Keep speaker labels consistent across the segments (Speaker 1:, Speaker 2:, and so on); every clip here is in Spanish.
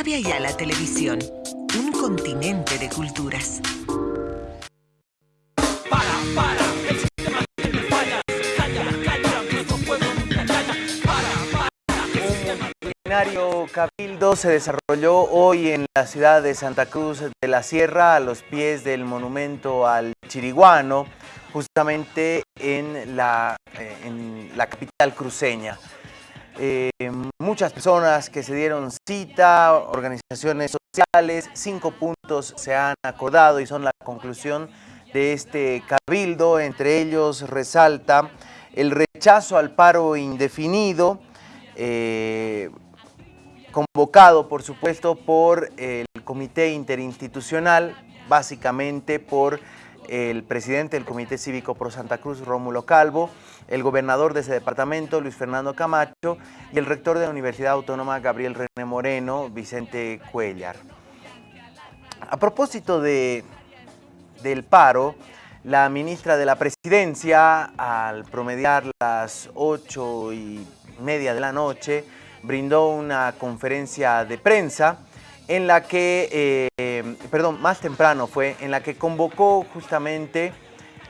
Speaker 1: Avia y a la televisión. Un continente de culturas.
Speaker 2: Para, para, el sistema tiene fallas. Calla, calla, nuestro pueblo nunca calla. Para, para, el sistema
Speaker 3: Un plenario cabildo se desarrolló hoy en la ciudad de Santa Cruz de la Sierra, a los pies del monumento al Chiriguano, justamente en la, eh, en la capital cruceña. Eh, muchas personas que se dieron cita, organizaciones sociales, cinco puntos se han acordado y son la conclusión de este cabildo. Entre ellos resalta el rechazo al paro indefinido, eh, convocado por supuesto por el Comité Interinstitucional, básicamente por el presidente del Comité Cívico Pro Santa Cruz, Rómulo Calvo, el gobernador de ese departamento, Luis Fernando Camacho, y el rector de la Universidad Autónoma, Gabriel René Moreno, Vicente Cuellar. A propósito de, del paro, la ministra de la Presidencia, al promediar las ocho y media de la noche, brindó una conferencia de prensa en la que, eh, perdón, más temprano fue, en la que convocó justamente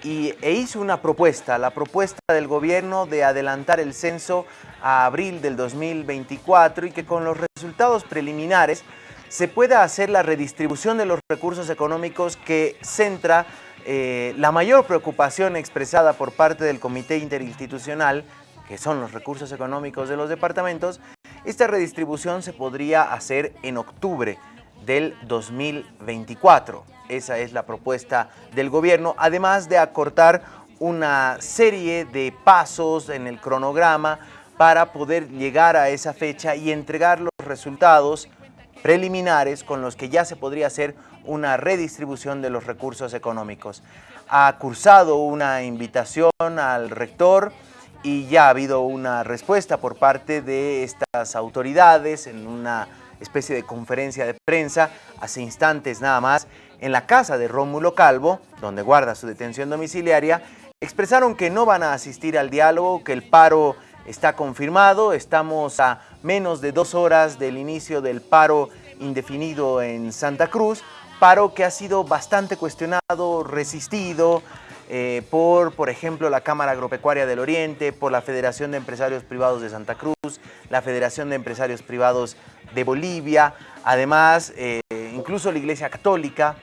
Speaker 3: y, e hizo una propuesta, la propuesta del gobierno de adelantar el censo a abril del 2024 y que con los resultados preliminares se pueda hacer la redistribución de los recursos económicos que centra eh, la mayor preocupación expresada por parte del Comité Interinstitucional, que son los recursos económicos de los departamentos, esta redistribución se podría hacer en octubre del 2024. Esa es la propuesta del gobierno, además de acortar una serie de pasos en el cronograma para poder llegar a esa fecha y entregar los resultados preliminares con los que ya se podría hacer una redistribución de los recursos económicos. Ha cursado una invitación al rector, y ya ha habido una respuesta por parte de estas autoridades en una especie de conferencia de prensa hace instantes nada más en la casa de Rómulo Calvo, donde guarda su detención domiciliaria, expresaron que no van a asistir al diálogo, que el paro está confirmado, estamos a menos de dos horas del inicio del paro indefinido en Santa Cruz, paro que ha sido bastante cuestionado, resistido, eh, por, por ejemplo, la Cámara Agropecuaria del Oriente, por la Federación de Empresarios Privados de Santa Cruz, la Federación de Empresarios Privados de Bolivia. Además, eh, incluso la Iglesia Católica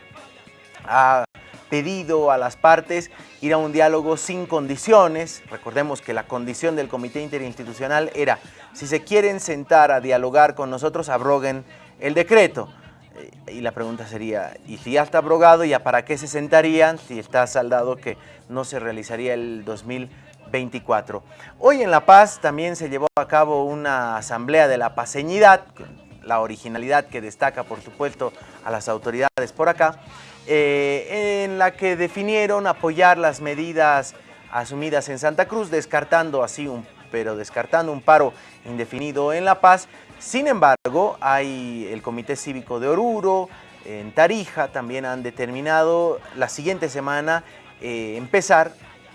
Speaker 3: ha pedido a las partes ir a un diálogo sin condiciones. Recordemos que la condición del Comité Interinstitucional era, si se quieren sentar a dialogar con nosotros, abroguen el decreto. Eh, y la pregunta sería, ¿y si ya está abrogado, ya para qué se sentarían si está saldado que no se realizaría el 2024? Hoy en La Paz también se llevó a cabo una asamblea de la paseñidad, la originalidad que destaca por supuesto a las autoridades por acá, eh, en la que definieron apoyar las medidas asumidas en Santa Cruz, descartando así un pero descartando un paro indefinido en La Paz sin embargo, hay el Comité Cívico de Oruro, en Tarija también han determinado la siguiente semana eh, empezar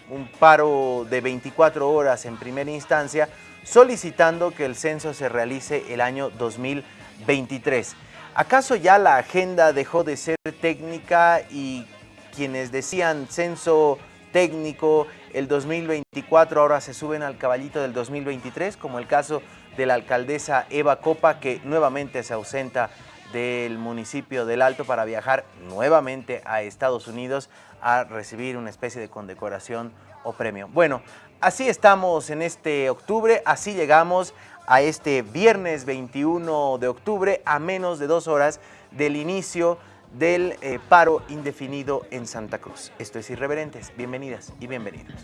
Speaker 3: un paro de 24 horas en primera instancia, solicitando que el censo se realice el año 2023. ¿Acaso ya la agenda dejó de ser técnica y quienes decían censo técnico el 2024 ahora se suben al caballito del 2023, como el caso de la alcaldesa Eva Copa, que nuevamente se ausenta del municipio del Alto para viajar nuevamente a Estados Unidos a recibir una especie de condecoración o premio. Bueno, así estamos en este octubre, así llegamos a este viernes 21 de octubre a menos de dos horas del inicio del eh, paro indefinido en Santa Cruz. Esto es Irreverentes. Bienvenidas y bienvenidos.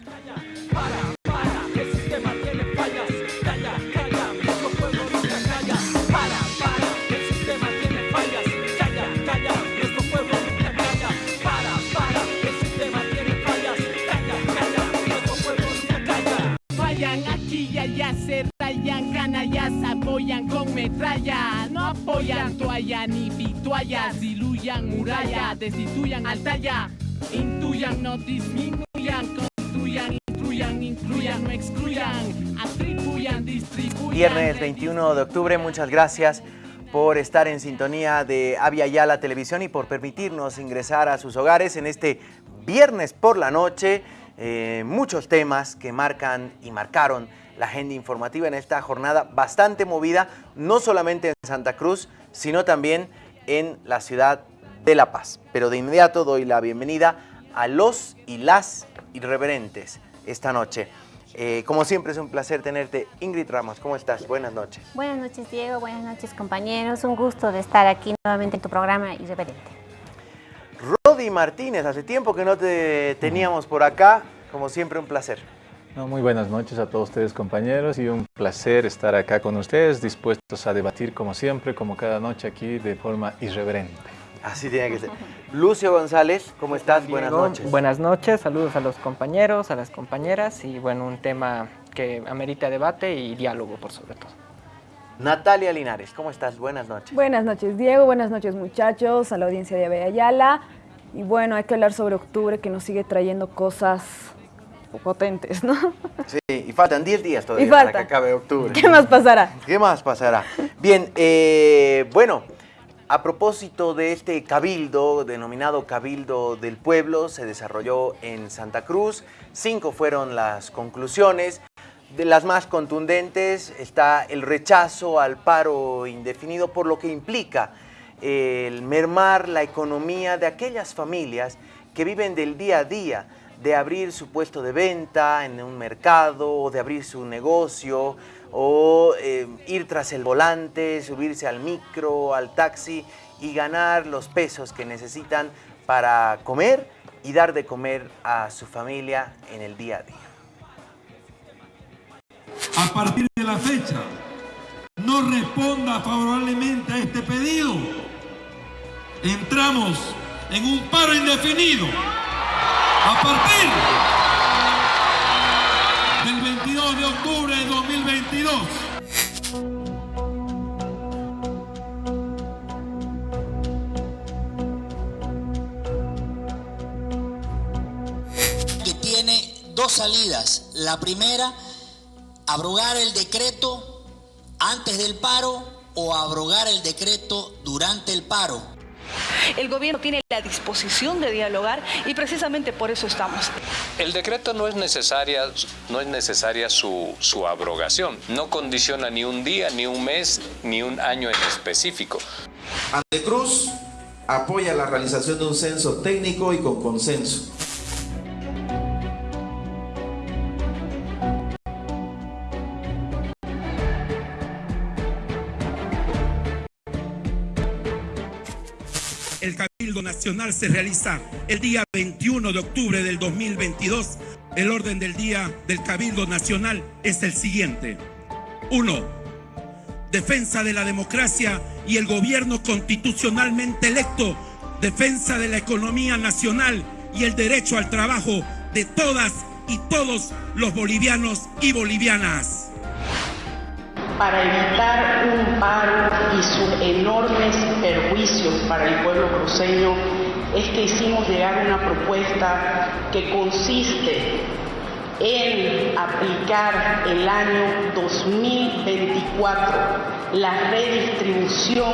Speaker 2: Apoyan con metralla, no apoyan toalla ni vituallas, diluyan muralla, destituyan altalla, intuyan, no disminuyan, construyan, incluyan, incluyan, no excluyan, atribuyan, distribuyan.
Speaker 3: Viernes 21 de octubre, muchas gracias por estar en sintonía de Avia Yala Televisión y por permitirnos ingresar a sus hogares en este viernes por la noche. Eh, muchos temas que marcan y marcaron la agenda informativa en esta jornada bastante movida, no solamente en Santa Cruz, sino también en la ciudad de La Paz. Pero de inmediato doy la bienvenida a los y las irreverentes esta noche. Eh, como siempre es un placer tenerte. Ingrid Ramos, ¿cómo estás? Buenas noches.
Speaker 4: Buenas noches Diego, buenas noches compañeros. Un gusto de estar aquí nuevamente en tu programa Irreverente.
Speaker 3: Rodi Martínez, hace tiempo que no te teníamos por acá. Como siempre un placer.
Speaker 5: Muy buenas noches a todos ustedes compañeros y un placer estar acá con ustedes, dispuestos a debatir como siempre, como cada noche aquí de forma irreverente.
Speaker 3: Así tiene que ser. Lucio González, ¿cómo estás? buenas noches.
Speaker 6: Buenas noches, saludos a los compañeros, a las compañeras y bueno, un tema que amerita debate y diálogo por sobre todo.
Speaker 3: Natalia Linares, ¿cómo estás? Buenas noches.
Speaker 7: Buenas noches Diego, buenas noches muchachos, a la audiencia de Ayala. Y bueno, hay que hablar sobre octubre que nos sigue trayendo cosas potentes, ¿no?
Speaker 3: Sí, y faltan 10 días todavía para que acabe octubre.
Speaker 7: ¿Qué más pasará?
Speaker 3: ¿Qué más pasará? Bien, eh, bueno, a propósito de este cabildo, denominado Cabildo del Pueblo, se desarrolló en Santa Cruz. Cinco fueron las conclusiones. De las más contundentes está el rechazo al paro indefinido por lo que implica el mermar la economía de aquellas familias que viven del día a día, de abrir su puesto de venta en un mercado o de abrir su negocio, o eh, ir tras el volante, subirse al micro, al taxi y ganar los pesos que necesitan para comer y dar de comer a su familia en el día a día.
Speaker 8: A partir de la fecha, no responda favorablemente a este pedido. Entramos en un paro indefinido. A partir de octubre de 2022.
Speaker 9: Que tiene dos salidas. La primera, abrogar el decreto antes del paro o abrogar el decreto durante el paro.
Speaker 10: El gobierno tiene la disposición de dialogar y precisamente por eso estamos.
Speaker 11: El decreto no es necesaria, no es necesaria su, su abrogación. No condiciona ni un día, ni un mes, ni un año en específico.
Speaker 12: Antecruz apoya la realización de un censo técnico y con consenso.
Speaker 8: Nacional se realiza el día 21 de octubre del 2022. El orden del día del Cabildo Nacional es el siguiente. 1. Defensa de la democracia y el gobierno constitucionalmente electo. Defensa de la economía nacional y el derecho al trabajo de todas y todos los bolivianos y bolivianas
Speaker 13: para evitar un paro y sus enormes perjuicios para el pueblo cruceño, es que hicimos llegar una propuesta que consiste en aplicar el año 2024 la redistribución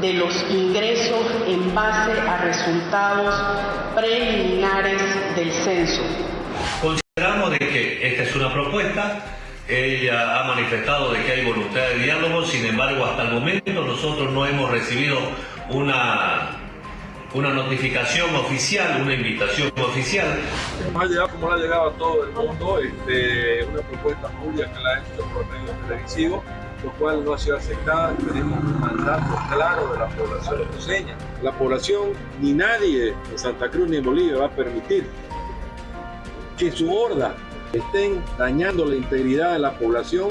Speaker 13: de los ingresos en base a resultados preliminares del censo.
Speaker 14: Consideramos de que esta es una propuesta ella ha manifestado de que hay voluntad de diálogo, sin embargo, hasta el momento nosotros no hemos recibido una, una notificación oficial, una invitación oficial.
Speaker 15: Ha llegado, como ha llegado a todo el mundo, este, una propuesta pública que la ha hecho por medios televisivos, lo cual no ha sido aceptada. Tenemos un mandato claro de la población cruceña. La población, ni nadie en Santa Cruz ni en Bolivia va a permitir que su horda estén dañando la integridad de la población.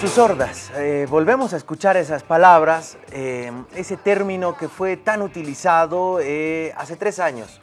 Speaker 3: Sus sordas, eh, volvemos a escuchar esas palabras, eh, ese término que fue tan utilizado eh, hace tres años,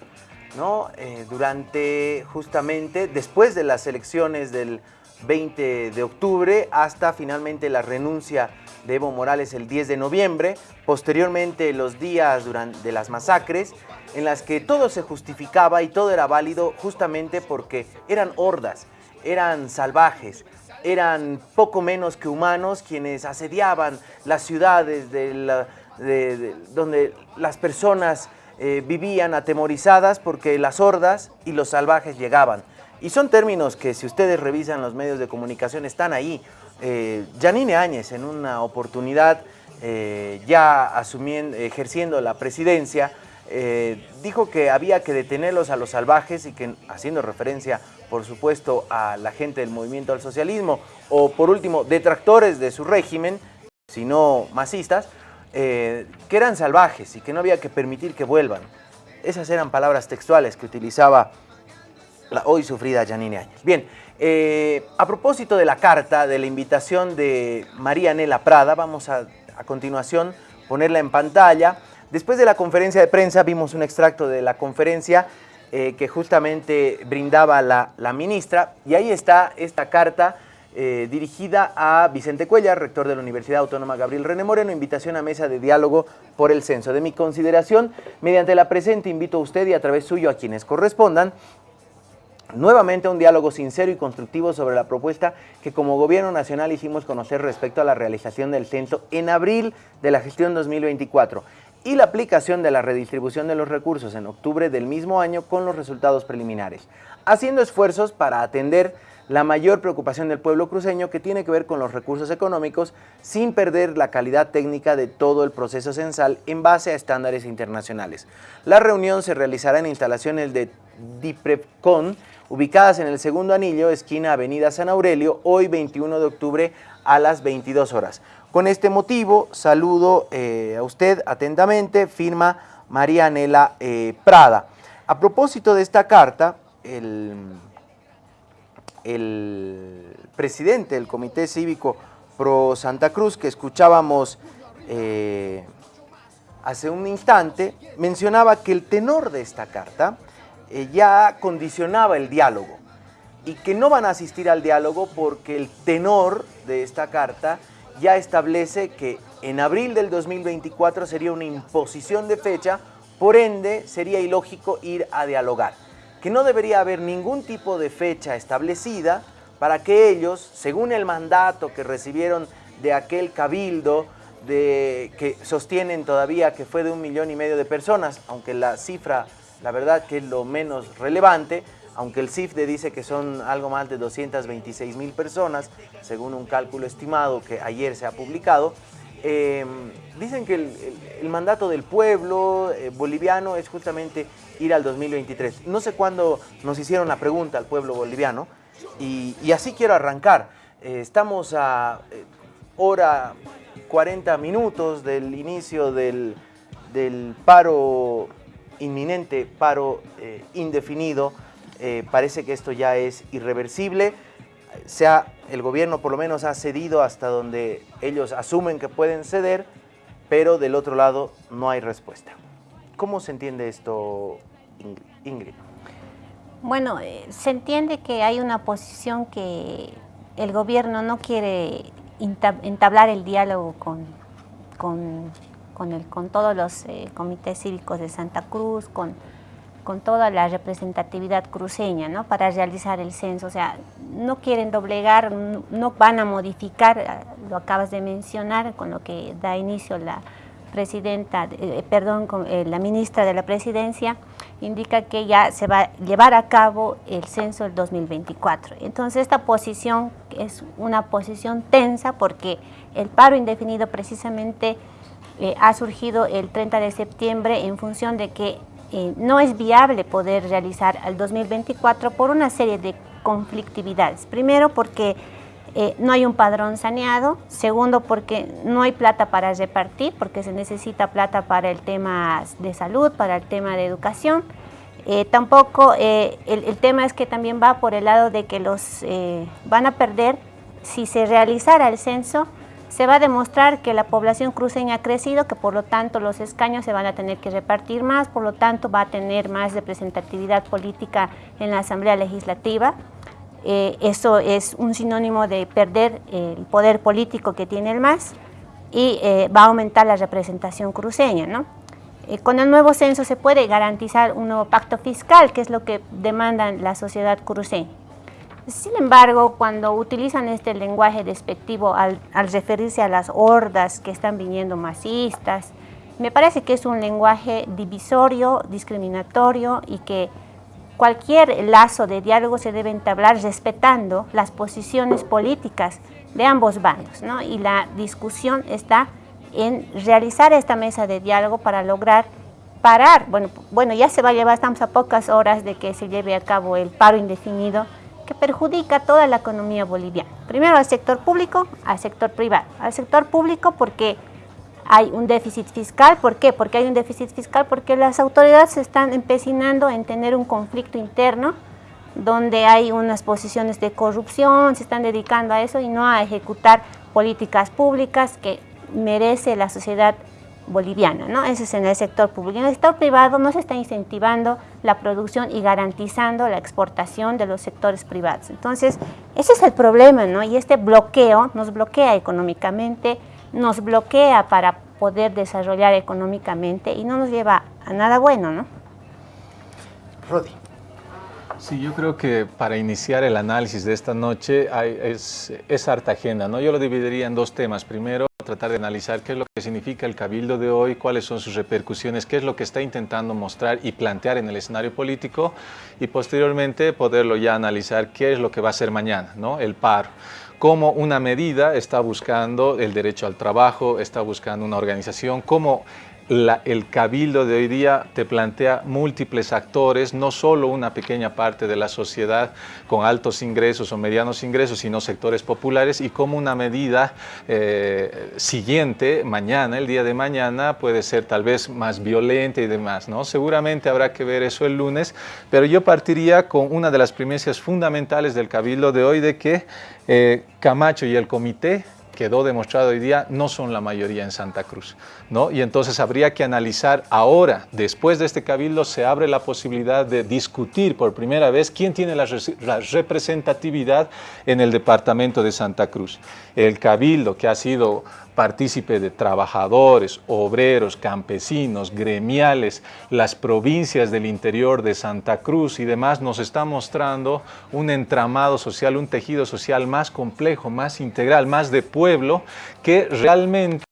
Speaker 3: ¿no? durante justamente después de las elecciones del 20 de octubre hasta finalmente la renuncia de Evo Morales el 10 de noviembre, posteriormente los días durante, de las masacres en las que todo se justificaba y todo era válido justamente porque eran hordas, eran salvajes, eran poco menos que humanos quienes asediaban las ciudades donde las personas eh, vivían atemorizadas porque las hordas y los salvajes llegaban. Y son términos que si ustedes revisan los medios de comunicación están ahí. Eh, Janine Áñez en una oportunidad eh, ya asumiendo, ejerciendo la presidencia, eh, dijo que había que detenerlos a los salvajes y que, haciendo referencia, por supuesto, a la gente del movimiento al socialismo, o por último, detractores de su régimen, si no masistas, eh, que eran salvajes y que no había que permitir que vuelvan. Esas eran palabras textuales que utilizaba la hoy sufrida Janine Áñez. Bien, eh, a propósito de la carta, de la invitación de María Nela Prada, vamos a, a continuación ponerla en pantalla. Después de la conferencia de prensa vimos un extracto de la conferencia eh, que justamente brindaba la, ministra y ahí está esta carta eh, dirigida a Vicente Cuellar, rector de la Universidad Autónoma Gabriel René Moreno, invitación a mesa de diálogo por el censo. De mi consideración, mediante la presente invito a usted y a través suyo a quienes correspondan nuevamente a un diálogo sincero y constructivo sobre la propuesta que como Gobierno Nacional hicimos conocer respecto a la realización del censo en abril de la gestión 2024 y la aplicación de la redistribución de los recursos en octubre del mismo año con los resultados preliminares, haciendo esfuerzos para atender la mayor preocupación del pueblo cruceño que tiene que ver con los recursos económicos sin perder la calidad técnica de todo el proceso censal en base a estándares internacionales. La reunión se realizará en instalaciones de DIPREPCON, ubicadas en el segundo anillo, esquina Avenida San Aurelio, hoy 21 de octubre a las 22 horas. Con este motivo, saludo eh, a usted atentamente, firma María Anela eh, Prada. A propósito de esta carta, el, presidente del Comité Cívico Pro Santa Cruz, que escuchábamos eh, hace un instante, mencionaba que el tenor de esta carta ya condicionaba el diálogo y que no van a asistir al diálogo porque el tenor de esta carta ya establece que en abril del 2024 sería una imposición de fecha, por ende sería ilógico ir a dialogar, que no debería haber ningún tipo de fecha establecida para que ellos, según el mandato que recibieron de aquel cabildo, que sostienen todavía que fue de un millón y medio de personas, aunque la cifra, la verdad que es lo menos relevante, aunque el CIFDE dice que son algo más de 226 mil personas, según un cálculo estimado que ayer se ha publicado, em, dicen que el, mandato del pueblo eh, boliviano es justamente ir al 2023. No sé cuándo nos hicieron la pregunta al pueblo boliviano y, así quiero arrancar. Eh, estamos a eh, hora 40 minutos del inicio del, paro inminente, paro indefinido, eh, parece que esto ya es irreversible. Sea, el gobierno por lo menos ha cedido hasta donde ellos asumen que pueden ceder, pero del otro lado no hay respuesta. ¿Cómo se entiende esto, Ingrid?
Speaker 4: Bueno, eh, se entiende que hay una posición que el gobierno no quiere entablar el diálogo con, con, el, con todos los eh, comités cívicos de Santa Cruz, con con toda la representatividad cruceña ¿no? para realizar el censo. O sea, no quieren doblegar, no van a modificar, eh, lo acabas de mencionar, con lo que da inicio la presidenta, eh, perdón, con, eh, la ministra de la presidencia, indica que ya se va a llevar a cabo el censo del 2024. Entonces esta posición es una posición tensa porque el paro indefinido precisamente ha surgido el 30 de septiembre en función de que eh, no es viable poder realizar al 2024 por una serie de conflictividades. Primero porque eh, no hay un padrón saneado, segundo porque no hay plata para repartir, porque se necesita plata para el tema de salud, para el tema de educación. Eh, tampoco, el, el, tema es que también va por el lado de que los van a perder si se realizara el censo, se va a demostrar que la población cruceña ha crecido, que por lo tanto los escaños se van a tener que repartir más, por lo tanto va a tener más representatividad política en la Asamblea Legislativa. Eh, eso es un sinónimo de perder el poder político que tiene el MAS y eh, va a aumentar la representación cruceña. ¿no? Eh, con el nuevo censo se puede garantizar un nuevo pacto fiscal, que es lo que demanda la sociedad cruceña. Sin embargo, cuando utilizan este lenguaje despectivo al, referirse a las hordas que están viniendo masistas, me parece que es un lenguaje divisorio, discriminatorio y que cualquier lazo de diálogo se debe entablar respetando las posiciones políticas de ambos bandos, ¿no? Y la discusión está en realizar esta mesa de diálogo para lograr parar, bueno, bueno, ya se va a llevar, estamos a pocas horas de que se lleve a cabo el paro indefinido que perjudica toda la economía boliviana. Primero al sector público, al sector privado. Al sector público porque hay un déficit fiscal, ¿por qué? Porque hay un déficit fiscal porque las autoridades se están empecinando en tener un conflicto interno donde hay unas posiciones de corrupción, se están dedicando a eso y no a ejecutar políticas públicas que merece la sociedad boliviana, ¿no? Ese es en el sector público. En el sector privado no se está incentivando la producción y garantizando la exportación de los sectores privados. Entonces, ese es el problema, ¿no? Y este bloqueo nos bloquea económicamente, nos bloquea para poder desarrollar económicamente y no nos lleva a nada bueno, ¿no?
Speaker 3: Rodi.
Speaker 5: Sí, yo creo que para iniciar el análisis de esta noche hay, es, es harta agenda, ¿no? Yo lo dividiría en dos temas. Primero, tratar de analizar qué es lo que significa el cabildo de hoy, cuáles son sus repercusiones, qué es lo que está intentando mostrar y plantear en el escenario político y posteriormente poderlo ya analizar qué es lo que va a ser mañana, ¿no? El paro cómo una medida está buscando el derecho al trabajo, está buscando una organización, cómo el cabildo de hoy día te plantea múltiples actores, no solo una pequeña parte de la sociedad con altos ingresos o medianos ingresos, sino sectores populares y como una medida eh, siguiente, mañana, el día de mañana, puede ser tal vez más violenta y demás. ¿no? Seguramente habrá que ver eso el lunes, pero yo partiría con una de las primicias fundamentales del cabildo de hoy de que eh, Camacho y el comité quedó demostrado hoy día, no son la mayoría en Santa Cruz. ¿no? Y entonces habría que analizar ahora, después de este cabildo, se abre la posibilidad de discutir por primera vez quién tiene la, la representatividad en el departamento de Santa Cruz. El cabildo que ha sido partícipe de trabajadores, obreros, campesinos, gremiales, las provincias del interior de Santa Cruz y demás, nos está mostrando un entramado social, un tejido social más complejo, más integral, más de pueblo, que realmente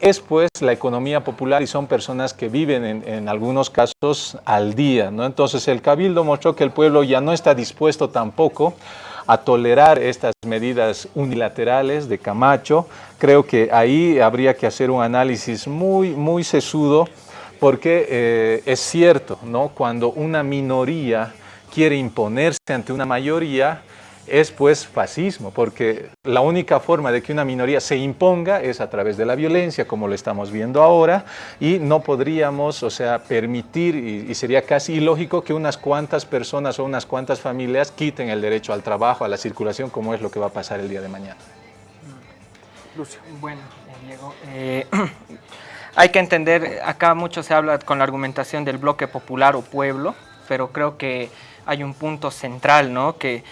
Speaker 5: es pues la economía popular y son personas que viven en, algunos casos al día. ¿no? Entonces el Cabildo mostró que el pueblo ya no está dispuesto tampoco a tolerar estas medidas unilaterales de Camacho. Creo que ahí habría que hacer un análisis muy, muy sesudo porque eh, es cierto, ¿no? cuando una minoría quiere imponerse ante una mayoría, es pues fascismo, porque la única forma de que una minoría se imponga es a través de la violencia, como lo estamos viendo ahora, y no podríamos, o sea, permitir, y, y sería casi ilógico que unas cuantas personas o unas cuantas familias quiten el derecho al trabajo, a la circulación, como es lo que va a pasar el día de mañana.
Speaker 6: Lucio. Bueno, Diego, eh, hay que entender, acá mucho se habla con la argumentación del bloque popular o pueblo, pero creo que hay un punto central, ¿no? Que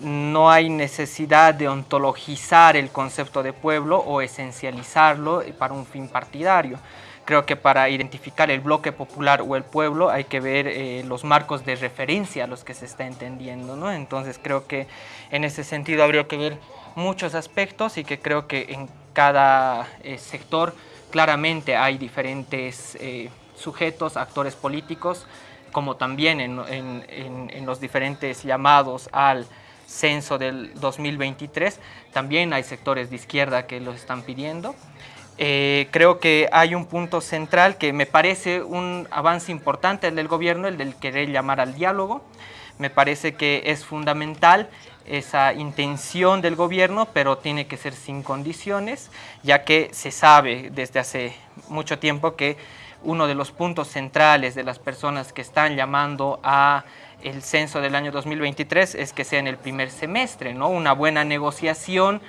Speaker 6: no hay necesidad de ontologizar el concepto de pueblo o esencializarlo para un fin partidario. Creo que para identificar el bloque popular o el pueblo hay que ver eh, los marcos de referencia a los que se está entendiendo. ¿no? Entonces creo que en ese sentido habría que ver muchos aspectos y que creo que en cada eh, sector claramente hay diferentes eh, sujetos, actores políticos, como también en, en, en, en los diferentes llamados al censo del 2023. También hay sectores de izquierda que lo están pidiendo. Eh, creo que hay un punto central que me parece un avance importante del gobierno, el del querer llamar al diálogo. Me parece que es fundamental esa intención del gobierno, pero tiene que ser sin condiciones, ya que se sabe desde hace mucho tiempo que uno de los puntos centrales de las personas que están llamando a el censo del año 2023 es que sea en el primer semestre, ¿no? Una buena negociación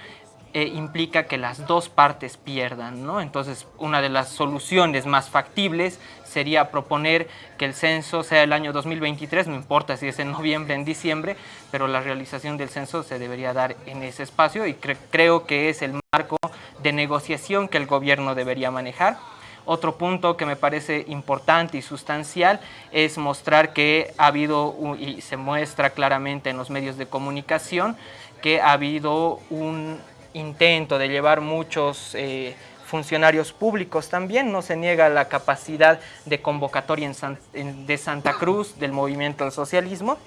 Speaker 6: eh, implica que las dos partes pierdan, ¿no? Entonces, una de las soluciones más factibles sería proponer que el censo sea el año 2023, no importa si es en noviembre, en diciembre, pero la realización del censo se debería dar en ese espacio y cre creo que es el marco de negociación que el gobierno debería manejar. Otro punto que me parece importante y sustancial es mostrar que ha habido, y se muestra claramente en los medios de comunicación, que ha habido un intento de llevar muchos eh, funcionarios públicos también, no se niega la capacidad de convocatoria de Santa Cruz del movimiento del socialismo,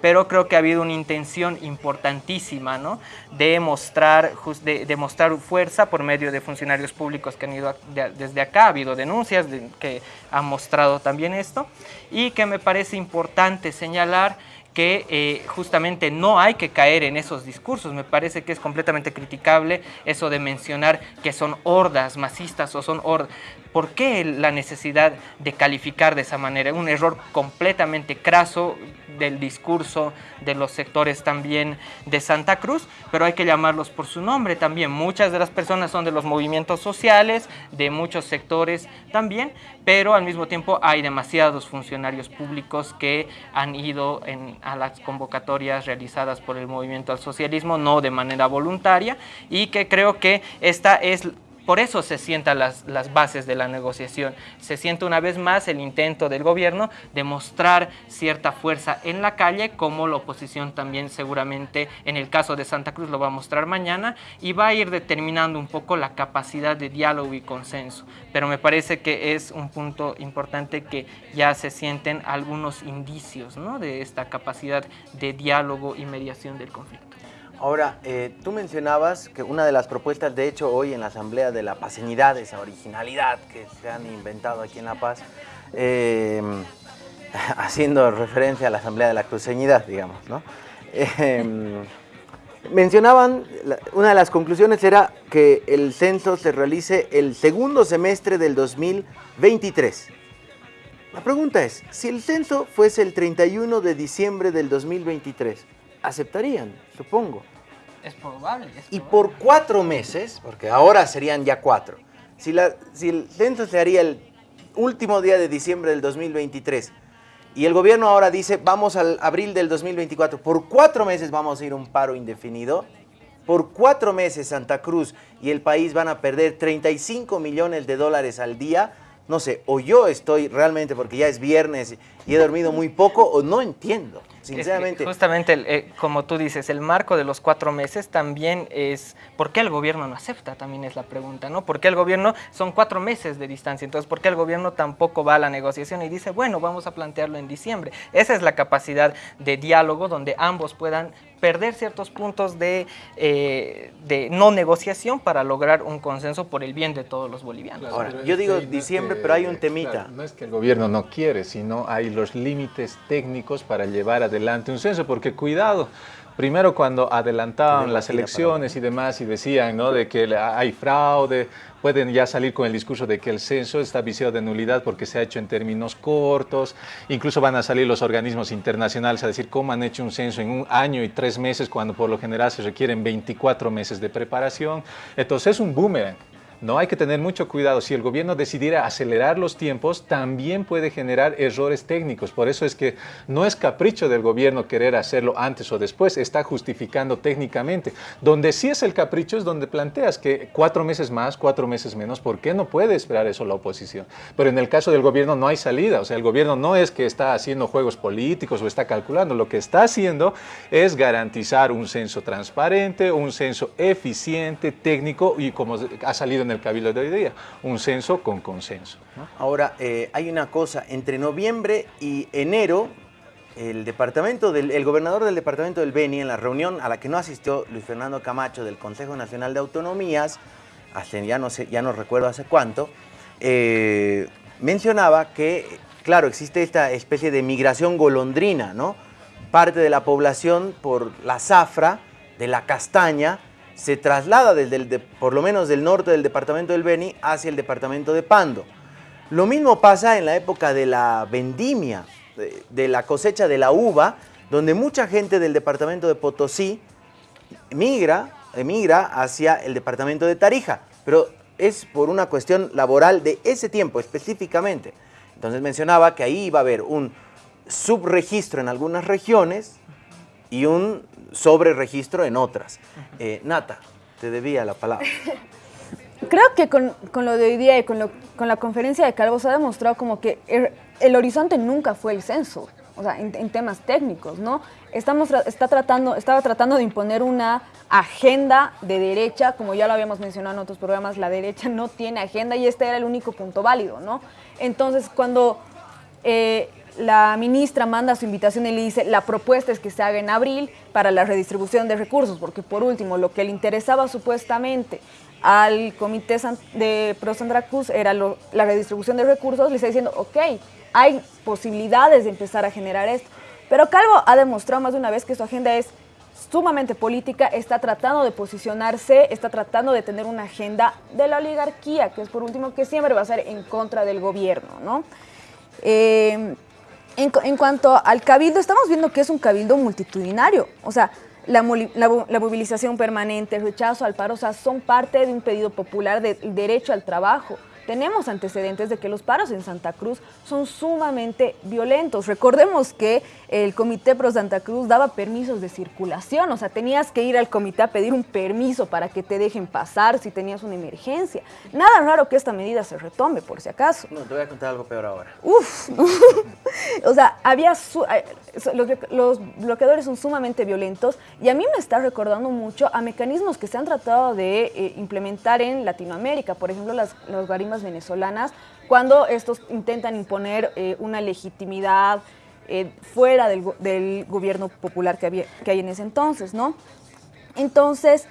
Speaker 6: pero creo que ha habido una intención importantísima ¿no? de, mostrar, de, mostrar fuerza por medio de funcionarios públicos que han ido desde acá, ha habido denuncias que han mostrado también esto, y que me parece importante señalar que eh, justamente no hay que caer en esos discursos. Me parece que es completamente criticable eso de mencionar que son hordas masistas o son hordas. ¿Por qué la necesidad de calificar de esa manera? Un error completamente craso del discurso de los sectores también de Santa Cruz, pero hay que llamarlos por su nombre también. Muchas de las personas son de los movimientos sociales, de muchos sectores también, pero al mismo tiempo hay demasiados funcionarios públicos que han ido a las convocatorias realizadas por el movimiento al socialismo, no de manera voluntaria, y que creo que esta es por eso se sientan las, las, bases de la negociación. Se siente una vez más el intento del gobierno de mostrar cierta fuerza en la calle, como la oposición también seguramente en el caso de Santa Cruz lo va a mostrar mañana, y va a ir determinando un poco la capacidad de diálogo y consenso. Pero me parece que es un punto importante que ya se sienten algunos indicios ¿no? de esta capacidad de diálogo y mediación del conflicto.
Speaker 3: Ahora, eh, tú mencionabas que una de las propuestas, de hecho, hoy en la Asamblea de la Pacenidad, esa originalidad que se han inventado aquí en La Paz, eh, haciendo referencia a la Asamblea de la Cruceñidad, digamos, ¿no? Eh, mencionaban, una de las conclusiones era que el censo se realice el segundo semestre del 2023. La pregunta es, si el censo fuese el 31 de diciembre del 2023, ¿aceptarían? Supongo.
Speaker 6: Es probable,
Speaker 3: Y por cuatro meses, porque ahora serían ya cuatro, si, la, si el censo se haría el último día de diciembre del 2023 y el gobierno ahora dice vamos al abril del 2024, por cuatro meses vamos a ir a un paro indefinido, por cuatro meses Santa Cruz y el país van a perder 35 millones de dólares al día, no sé, o yo estoy realmente, porque ya es viernes y he dormido muy poco, o no entiendo sinceramente.
Speaker 6: justamente, eh, como tú dices, el marco de los cuatro meses también es, ¿por qué el gobierno no acepta? También es la pregunta, ¿no? ¿Por qué el gobierno, son cuatro meses de distancia, entonces, ¿por qué el gobierno tampoco va a la negociación y dice, bueno, vamos a plantearlo en diciembre? Esa es la capacidad de diálogo donde ambos puedan perder ciertos puntos de, eh, de no negociación para lograr un consenso por el bien de todos los bolivianos.
Speaker 3: Ahora, yo digo diciembre, pero hay un temita.
Speaker 5: no es que el gobierno no quiere, sino hay los límites técnicos para llevar adelante un censo, porque cuidado, primero cuando adelantaban las elecciones y demás y decían ¿no? de que hay fraude, pueden ya salir con el discurso de que el censo está viciado de nulidad porque se ha hecho en términos cortos, incluso van a salir los organismos internacionales a decir cómo han hecho un censo en un año y tres meses cuando por lo general se requieren 24 meses de preparación. Entonces es un boomerang. No hay que tener mucho cuidado. Si el gobierno decidiera acelerar los tiempos, también puede generar errores técnicos. Por eso es que no es capricho del gobierno querer hacerlo antes o después, está justificando técnicamente. Donde sí es el capricho es donde planteas que cuatro meses más, cuatro meses menos, ¿por qué no puede esperar eso la oposición? Pero en el caso del gobierno no hay salida. O sea, el gobierno no es que está haciendo juegos políticos o está calculando. Lo que está haciendo es garantizar un censo transparente, un censo eficiente, técnico y como ha salido en el Cabildo de hoy día, un censo con consenso.
Speaker 3: Ahora, eh, hay una cosa, entre noviembre y enero, el, departamento del, el gobernador del departamento del Beni, en la reunión a la que no asistió Luis Fernando Camacho del Consejo Nacional de Autonomías, hace, ya, no sé, ya no recuerdo hace cuánto, eh, mencionaba que, claro, existe esta especie de migración golondrina, ¿no? Parte de la población por la zafra, de la castaña, se traslada desde por lo menos del norte del departamento del Beni hacia el departamento de Pando. Lo mismo pasa en la época de la vendimia, de, la cosecha de la uva, donde mucha gente del departamento de Potosí migra, emigra hacia el departamento de Tarija, pero es por una cuestión laboral de ese tiempo específicamente. Entonces mencionaba que ahí iba a haber un subregistro en algunas regiones y un sobre registro en otras. Eh, Nata, te debía la palabra.
Speaker 7: Creo que con, lo de hoy día y con lo, con la conferencia de Calvo se ha demostrado como que el, el horizonte nunca fue el censo, o sea, en, en temas técnicos, ¿no? Estamos, está tratando, estaba tratando de imponer una agenda de derecha, como ya lo habíamos mencionado en otros programas, la derecha no tiene agenda y este era el único punto válido, ¿no? Entonces, cuando eh, la ministra manda su invitación y le dice, la propuesta es que se haga en abril para la redistribución de recursos, porque por último, lo que le interesaba supuestamente al Comité de Pro Sandra Cruz era la redistribución de recursos, le está diciendo, ok, hay posibilidades de empezar a generar esto. Pero Calvo ha demostrado más de una vez que su agenda es sumamente política, está tratando de posicionarse, está tratando de tener una agenda de la oligarquía, que es por último que siempre va a ser en contra del gobierno, ¿no? Eh, en, en, cuanto al cabildo, estamos viendo que es un cabildo multitudinario, o sea, la, la, la, movilización permanente, el rechazo al paro, o sea, son parte de un pedido popular del derecho al trabajo. Tenemos antecedentes de que los paros en Santa Cruz son sumamente violentos. Recordemos que el Comité Pro Santa Cruz daba permisos de circulación, o sea, tenías que ir al comité a pedir un permiso para que te dejen pasar si tenías una emergencia. Nada raro que esta medida se retome, por si acaso.
Speaker 3: No, te voy a contar algo peor ahora.
Speaker 7: Uf, o sea, había su, eh, los, los bloqueadores son sumamente violentos y a mí me está recordando mucho a mecanismos que se han tratado de eh, implementar en Latinoamérica, por ejemplo, las, las garimas venezolanas, cuando estos intentan imponer eh, una legitimidad eh, fuera del, del, gobierno popular que, había, que hay en ese entonces, ¿no? Entonces,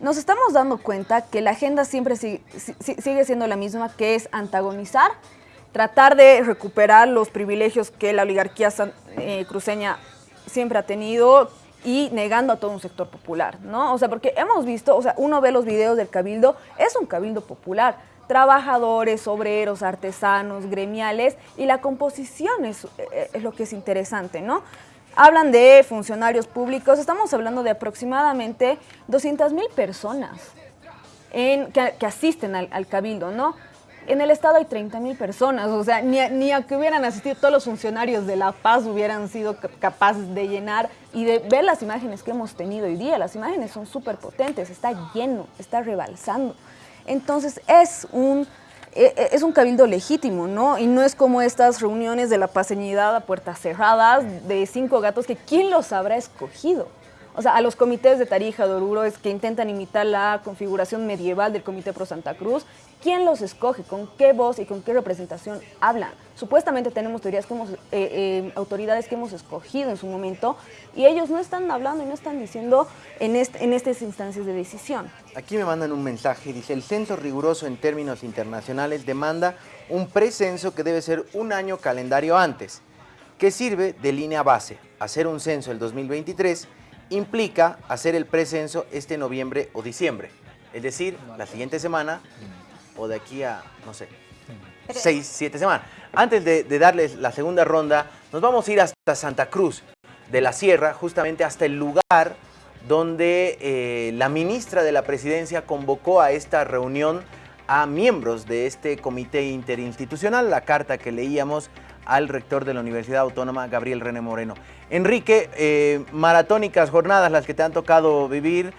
Speaker 7: nos estamos dando cuenta que la agenda siempre sigue, sigue siendo la misma, que es antagonizar, tratar de recuperar los privilegios que la oligarquía eh, cruceña siempre ha tenido y negando a todo un sector popular, ¿no? O sea, porque hemos visto, o sea, uno ve los videos del cabildo, es un cabildo popular, trabajadores, obreros, artesanos, gremiales, y la composición es, eh, es, lo que es interesante, ¿no? Hablan de funcionarios públicos, estamos hablando de aproximadamente 200 mil personas que, asisten al, cabildo, ¿no? En el Estado hay 30 mil personas, o sea, ni ni a que hubieran asistido todos los funcionarios de La Paz hubieran sido capaces de llenar y de ver las imágenes que hemos tenido hoy día. Las imágenes son súper potentes, está lleno, está rebalsando. Entonces es un, es un cabildo legítimo, ¿no? Y no es como estas reuniones de la paseñidad a puertas cerradas de cinco gatos que quién los habrá escogido. O sea, a los comités de Tarija, de Oruro, que intentan imitar la configuración medieval del Comité Pro Santa Cruz. ¿Quién los escoge? ¿Con qué voz y con qué representación hablan? Supuestamente tenemos teorías que hemos, eh, eh, autoridades que hemos escogido en su momento y ellos no están hablando y no están diciendo en, en estas instancias de decisión.
Speaker 3: Aquí me mandan un mensaje, dice, el censo riguroso en términos internacionales demanda un precenso que debe ser un año calendario antes, que sirve de línea base. Hacer un censo el 2023 implica hacer el precenso este noviembre o diciembre, es decir, la siguiente semana o de aquí a, no sé, seis, siete semanas. Antes de, de, darles la segunda ronda, nos vamos a ir hasta Santa Cruz de la Sierra, justamente hasta el lugar donde eh, la ministra de la Presidencia convocó a esta reunión a miembros de este comité interinstitucional, la carta que leíamos al rector de la Universidad Autónoma, Gabriel René Moreno. Enrique, eh, maratónicas jornadas las que te han tocado vivir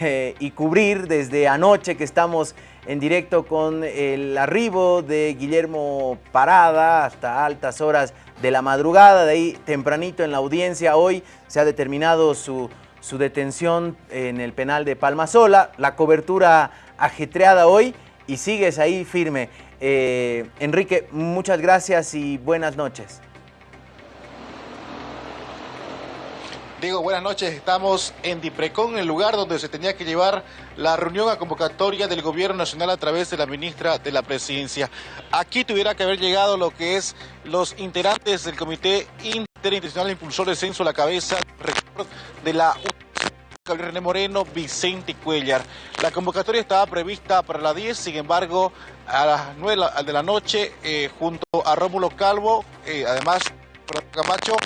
Speaker 3: eh, y cubrir desde anoche que estamos en directo con el arribo de Guillermo Parada hasta altas horas de la madrugada, de ahí tempranito en la audiencia. Hoy se ha determinado su, su detención en el penal de Palmasola, la cobertura ajetreada hoy y sigues ahí firme. Eh, Enrique, muchas gracias y buenas noches.
Speaker 16: Diego, buenas noches. Estamos en Diprecón, el lugar donde se tenía que llevar la reunión a convocatoria del Gobierno Nacional a través de la ministra de la Presidencia. Aquí tuviera que haber llegado lo que es los integrantes del Comité Interinstitucional Impulsor de Censo, la cabeza de la Gabriel René Moreno, Vicente Cuellar. La convocatoria estaba prevista para las 10, sin embargo, a las 9 de la noche, eh, junto a Rómulo Calvo, eh, además, Camacho,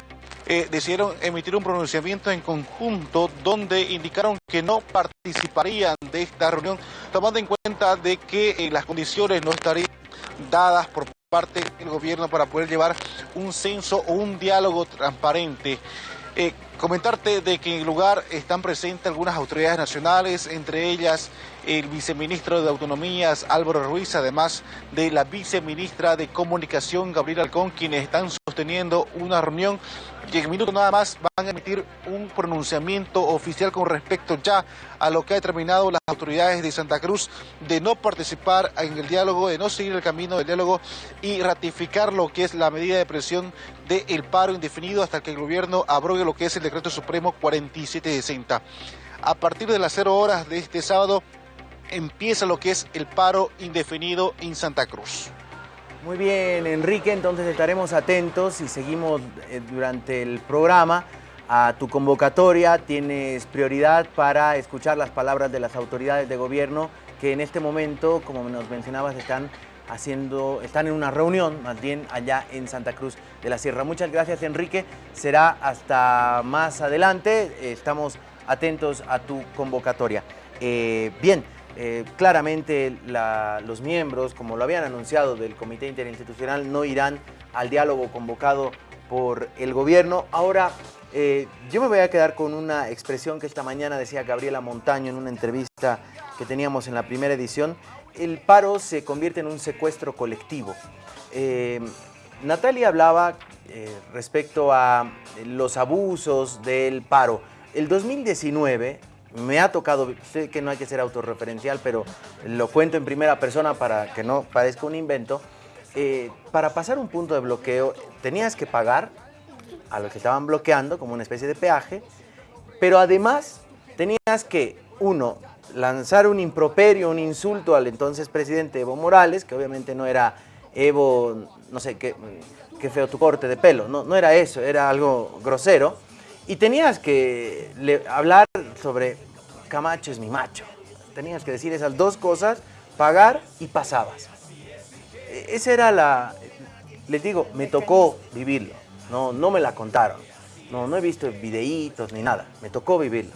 Speaker 16: eh, decidieron emitir un pronunciamiento en conjunto donde indicaron que no participarían de esta reunión, tomando en cuenta de que eh, las condiciones no estarían dadas por parte del gobierno para poder llevar un censo o un diálogo transparente. Eh, comentarte de que en el lugar están presentes algunas autoridades nacionales, entre ellas el viceministro de Autonomías Álvaro Ruiz, además de la viceministra de Comunicación Gabriela Alcón, quienes están sosteniendo una reunión y en minutos nada más van a emitir un pronunciamiento oficial con respecto ya a lo que ha determinado las autoridades de Santa Cruz de no participar en el diálogo, de no seguir el camino del diálogo y ratificar lo que es la medida de presión del paro indefinido hasta que el gobierno abrogue lo que es el decreto supremo 4760. A partir de las cero horas de este sábado empieza lo que es el paro indefinido en Santa Cruz.
Speaker 3: Muy bien, Enrique, entonces estaremos atentos y seguimos eh, durante el programa a tu convocatoria. Tienes prioridad para escuchar las palabras de las autoridades de gobierno que en este momento, como nos mencionabas, están haciendo, están en una reunión más bien allá en Santa Cruz de la Sierra. Muchas gracias, Enrique. Será hasta más adelante. Estamos atentos a tu convocatoria. Eh, bien. Eh, claramente los miembros, como lo habían anunciado del Comité Interinstitucional, no irán al diálogo convocado por el gobierno. Ahora, eh, yo me voy a quedar con una expresión que esta mañana decía Gabriela Montaño en una entrevista que teníamos en la primera edición. El paro se convierte en un secuestro colectivo. Eh, Natalia hablaba respecto a los abusos del paro. El 2019 me ha tocado, sé que no hay que ser autorreferencial, pero lo cuento en primera persona para que no parezca un invento. Eh, para pasar un punto de bloqueo tenías que pagar a los que estaban bloqueando como una especie de peaje, pero además tenías que, uno, lanzar un improperio, un insulto al entonces presidente Evo Morales, que obviamente no era Evo, no sé, qué, qué feo tu corte de pelo, no, no era eso, era algo grosero, y tenías que hablar sobre Camacho es mi macho. Tenías que decir esas dos cosas, pagar y pasabas. E, esa era la... Les digo, me tocó vivirlo. No, no me la contaron. No, no he visto videitos ni nada. Me tocó vivirlo.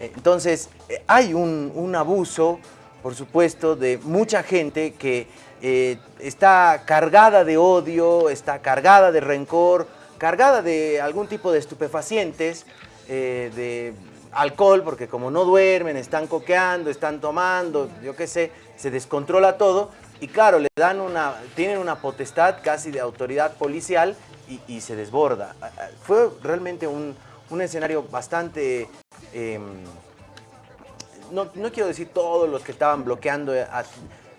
Speaker 3: E, entonces, e, hay un, abuso, por supuesto, de mucha gente que eh, está cargada de odio, está cargada de rencor, cargada de algún tipo de estupefacientes, eh, de alcohol, porque como no duermen, están coqueando, están tomando, yo qué sé, se descontrola todo. Y claro, le dan una, tienen una potestad casi de autoridad policial y, se desborda. Fue realmente un, escenario bastante... Em, no, no, quiero decir todos los que estaban bloqueando eh,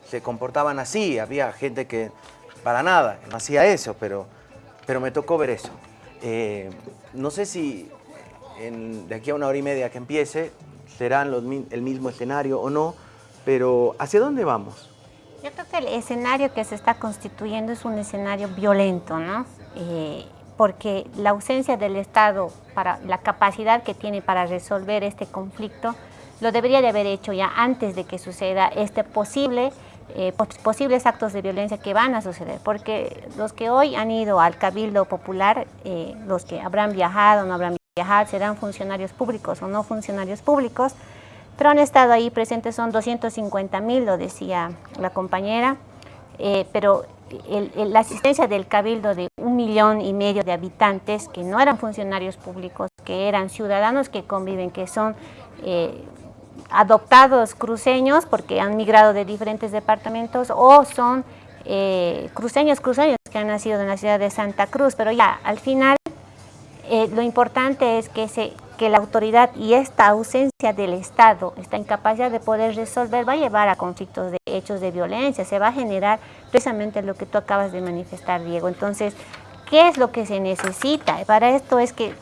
Speaker 3: se comportaban así, había gente que para nada, no hacía eso, pero pero me tocó ver eso. Eh, no sé si de aquí a una hora y media que empiece serán el mismo escenario o no, pero ¿hacia dónde vamos?
Speaker 4: Yo creo que el escenario que se está constituyendo es un escenario violento, ¿no? Eh, porque la ausencia del Estado, para la capacidad que tiene para resolver este conflicto, lo debería de haber hecho ya antes de que suceda este posible eh, posibles actos de violencia que van a suceder, porque los que hoy han ido al Cabildo Popular, eh, los que habrán viajado o no habrán viajado, serán funcionarios públicos o no funcionarios públicos, pero han estado ahí presentes, son 250 mil, lo decía la compañera, eh, pero la asistencia del Cabildo de un millón y medio de habitantes que no eran funcionarios públicos, que eran ciudadanos que conviven, que son adoptados cruceños porque han migrado de diferentes departamentos o son eh, cruceños, cruceños que han nacido en la ciudad de Santa Cruz, pero ya al final eh, lo importante es que, se, que la autoridad y esta ausencia del Estado, esta incapacidad de poder resolver va a llevar a conflictos de hechos de violencia, se va a generar precisamente lo que tú acabas de manifestar, Diego. Entonces, ¿Qué es lo que se necesita? Para esto es que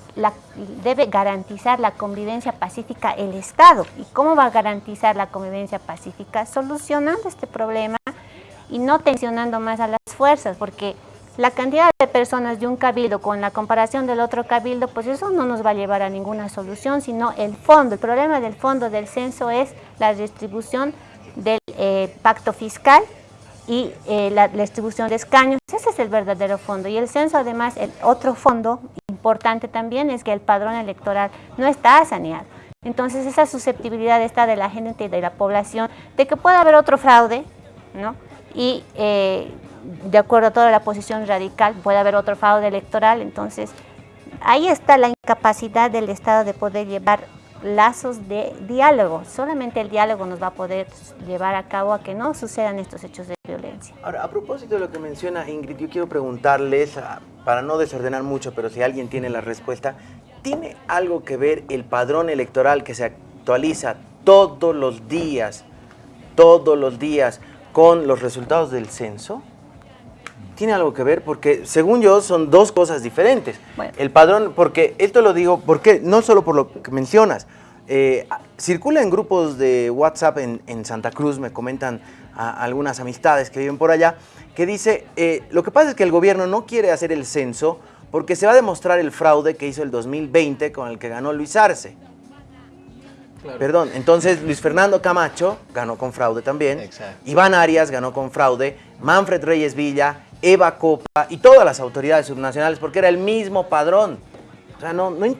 Speaker 4: debe garantizar la convivencia pacífica el Estado. ¿Y cómo va a garantizar la convivencia pacífica? Solucionando este problema y no tensionando más a las fuerzas, porque la cantidad de personas de un cabildo con la comparación del otro cabildo, pues eso no nos va a llevar a ninguna solución, sino el fondo. El problema del fondo del censo es la distribución del eh, pacto fiscal y eh, la, distribución de escaños. Ese es el verdadero fondo. Y el censo, además, el otro fondo importante también es que el padrón electoral no está saneado. Entonces, esa susceptibilidad está de la gente y de la población de que pueda haber otro fraude, ¿no? Y eh, de acuerdo a toda la posición radical, puede haber otro fraude electoral. Entonces, ahí está la incapacidad del Estado de poder llevar lazos de diálogo. Solamente el diálogo nos va a poder llevar a cabo a que no sucedan estos hechos de violencia.
Speaker 3: Ahora, a propósito de lo que menciona Ingrid, yo quiero preguntarles, ah, para no desordenar mucho, pero si alguien tiene la respuesta, ¿tiene algo que ver el padrón electoral que se actualiza todos los días, todos los días, con los resultados del censo? Tiene algo que ver porque, según yo, son dos cosas diferentes. El padrón, porque esto lo digo, porque no solo por lo que mencionas, eh, circula en grupos de WhatsApp en, Santa Cruz, me comentan algunas amistades que viven por allá, que dice, eh, lo que pasa es que el gobierno no quiere hacer el censo porque se va a demostrar el fraude que hizo el 2020 con el que ganó Luis Arce. Perdón, entonces Luis Fernando Camacho ganó con fraude también, Iván Arias ganó con fraude, Manfred Reyes Villa, Eva Copa y todas las autoridades subnacionales, porque era el mismo padrón. O sea, no, no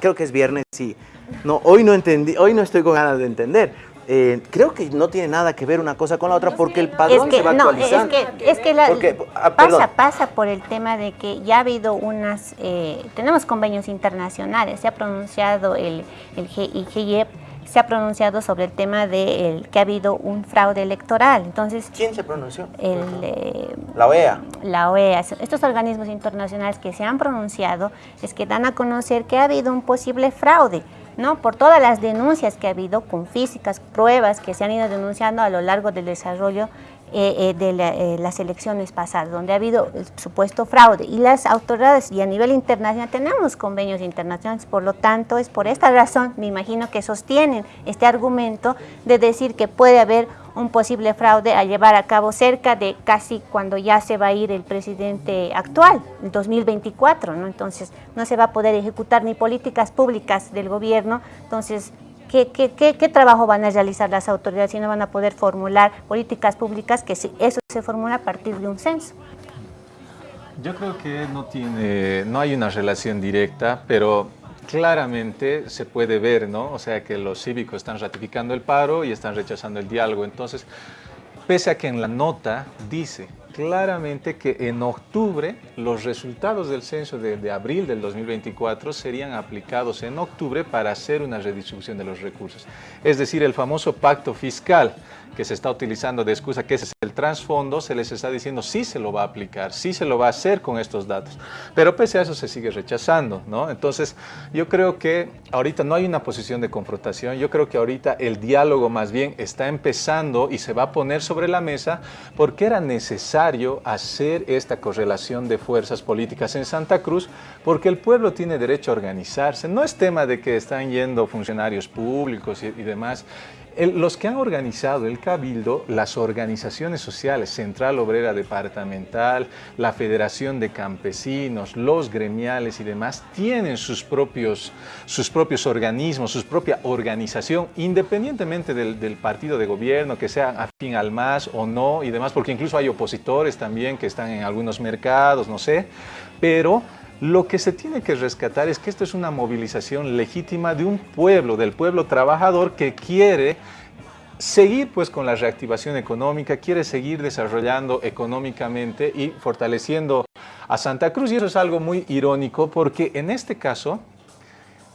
Speaker 3: creo que es viernes y no, hoy no entendí, hoy no estoy con ganas de entender. Eh, creo que no tiene nada que ver una cosa con la otra porque el padrón se va actualizando.
Speaker 4: Es que, es que la, ah, pasa, pasa por el tema de que ya ha habido unas, eh, tenemos convenios internacionales, se ha pronunciado el, el GIEP se ha pronunciado sobre el tema de que ha habido un fraude electoral. Entonces,
Speaker 3: ¿Quién se pronunció?
Speaker 4: Eh,
Speaker 3: la OEA.
Speaker 4: La OEA. Estos organismos internacionales que se han pronunciado es que dan a conocer que ha habido un posible fraude. ¿no? por todas las denuncias que ha habido con físicas, pruebas que se han ido denunciando a lo largo del desarrollo eh, eh, de eh, las elecciones pasadas, donde ha habido supuesto fraude. Y las autoridades, y a nivel internacional, tenemos convenios internacionales, por lo tanto, es por esta razón, me imagino que sostienen este argumento de decir que puede haber un posible fraude a llevar a cabo cerca de casi cuando ya se va a ir el presidente actual, en 2024, ¿no? Entonces, no se va a poder ejecutar ni políticas públicas del gobierno, entonces ¿Qué, trabajo van a realizar las autoridades si no van a poder formular políticas públicas que eso se formula a partir de un censo?
Speaker 5: Yo creo que no, tiene, no hay una relación directa, pero claramente se puede ver, ¿no? O sea, que los cívicos están ratificando el paro y están rechazando el diálogo. Entonces, pese a que en la nota dice claramente que en octubre los resultados del censo de, abril del 2024 serían aplicados en octubre para hacer una redistribución de los recursos. Es decir, el famoso pacto fiscal que se está utilizando de excusa que ese es el trasfondo, se les está diciendo sí se lo va a aplicar, sí se lo va a hacer con estos datos. Pero pese a eso se sigue rechazando, ¿no? Entonces, yo creo que ahorita no hay una posición de confrontación, yo creo que ahorita el diálogo más bien está empezando y se va a poner sobre la mesa porque era necesario hacer esta correlación de fuerzas políticas en Santa Cruz porque el pueblo tiene derecho a organizarse. No es tema de que están yendo funcionarios públicos y, demás los que han organizado el Cabildo, las organizaciones sociales, Central Obrera Departamental, la Federación de Campesinos, los gremiales y demás, tienen sus propios, sus propios organismos, su propia organización, independientemente del, del partido de gobierno, que sea afín al MAS o no y demás, porque incluso hay opositores también que están en algunos mercados, no sé, pero lo que se tiene que rescatar es que esto es una movilización legítima de un pueblo, del pueblo trabajador que quiere seguir pues con la reactivación económica, quiere seguir desarrollando económicamente y fortaleciendo a Santa Cruz. Y eso es algo muy irónico porque en este caso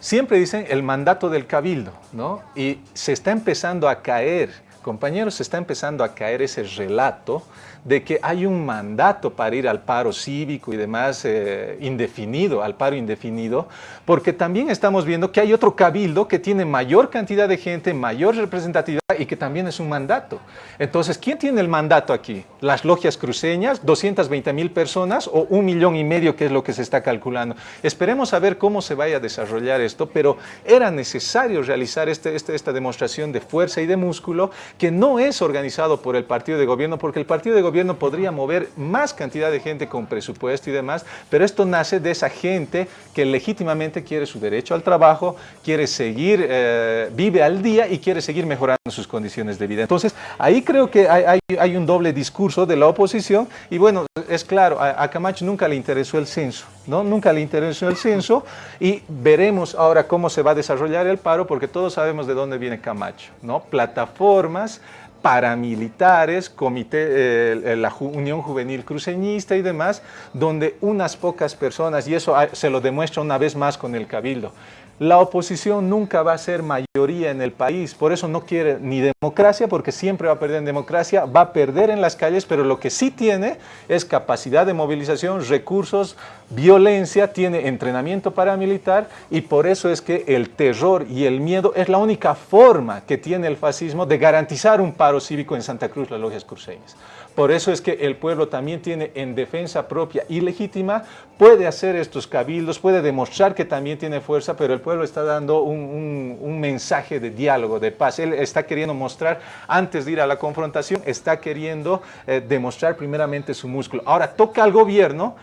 Speaker 5: siempre dicen el mandato del cabildo, ¿no? Y se está empezando a caer, compañeros, se está empezando a caer ese relato de que hay un mandato para ir al paro cívico y demás eh, indefinido, al paro indefinido, porque también estamos viendo que hay otro cabildo que tiene mayor cantidad de gente, mayor representatividad y que también es un mandato. Entonces, ¿quién tiene el mandato aquí? ¿Las logias cruceñas, 220 mil personas o un millón y medio que es lo que se está calculando? Esperemos a ver cómo se vaya a desarrollar esto, pero era necesario realizar este, este, esta demostración de fuerza y de músculo que no es organizado por el partido de gobierno, porque el partido de gobierno podría mover más cantidad de gente con presupuesto y demás, pero esto nace de esa gente que legítimamente quiere su derecho al trabajo, quiere seguir, eh, vive al día y quiere seguir mejorando sus condiciones de vida. Entonces, ahí creo que hay, un doble discurso de la oposición y bueno, es claro, a, Camacho nunca le interesó el censo, ¿no? Nunca le interesó el censo y veremos ahora cómo se va a desarrollar el paro porque todos sabemos de dónde viene Camacho, ¿no? Plataformas paramilitares, comité, la Unión Juvenil Cruceñista y demás, donde unas pocas personas, y eso se lo demuestra una vez más con el Cabildo, la oposición nunca va a ser mayoría en el país, por eso no quiere ni democracia, porque siempre va a perder en democracia, va a perder en las calles, pero lo que sí tiene es capacidad de movilización, recursos, violencia, tiene entrenamiento paramilitar y por eso es que el terror y el miedo es la única forma que tiene el fascismo de garantizar un paro cívico en Santa Cruz, las logias cruceñas. Por eso es que el pueblo también tiene en defensa propia y legítima, puede hacer estos cabildos, puede demostrar que también tiene fuerza, pero el pueblo está dando un, mensaje de diálogo, de paz. Él está queriendo mostrar, antes de ir a la confrontación, está queriendo eh, demostrar primeramente su músculo. Ahora toca al gobierno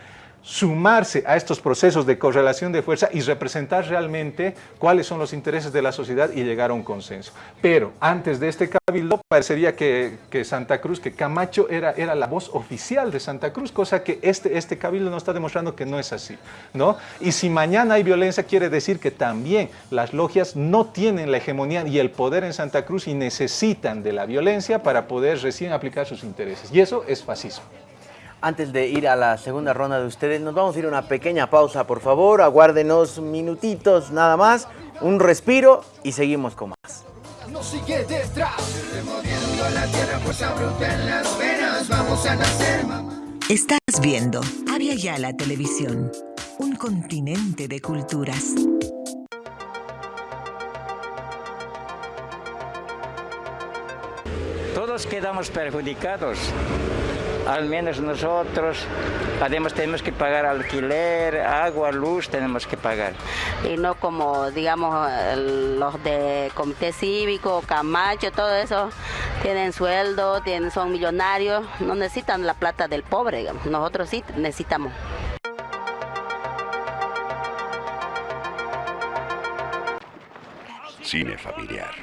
Speaker 5: sumarse a estos procesos de correlación de fuerza y representar realmente cuáles son los intereses de la sociedad y llegar a un consenso. Pero antes de este cabildo parecería que, Santa Cruz, que Camacho era, era la voz oficial de Santa Cruz, cosa que este, este cabildo nos está demostrando que no es así. ¿no? Y si mañana hay violencia quiere decir que también las logias no tienen la hegemonía y el poder en Santa Cruz y necesitan de la violencia para poder recién aplicar sus intereses. Y eso es fascismo.
Speaker 3: Antes de ir a la segunda ronda de ustedes, nos vamos a ir a una pequeña pausa, por favor. Aguárdenos minutitos nada más, un respiro y seguimos con más.
Speaker 1: Estás viendo Avia Yala Televisión, un continente de culturas.
Speaker 17: Todos quedamos perjudicados al menos nosotros además tenemos que pagar alquiler, agua, luz, tenemos que pagar.
Speaker 18: Y no como, digamos, los de comité cívico, Camacho, todo eso, tienen sueldo, tienen, son millonarios, no necesitan la plata del pobre, nosotros sí necesitamos.
Speaker 19: Cine familiar.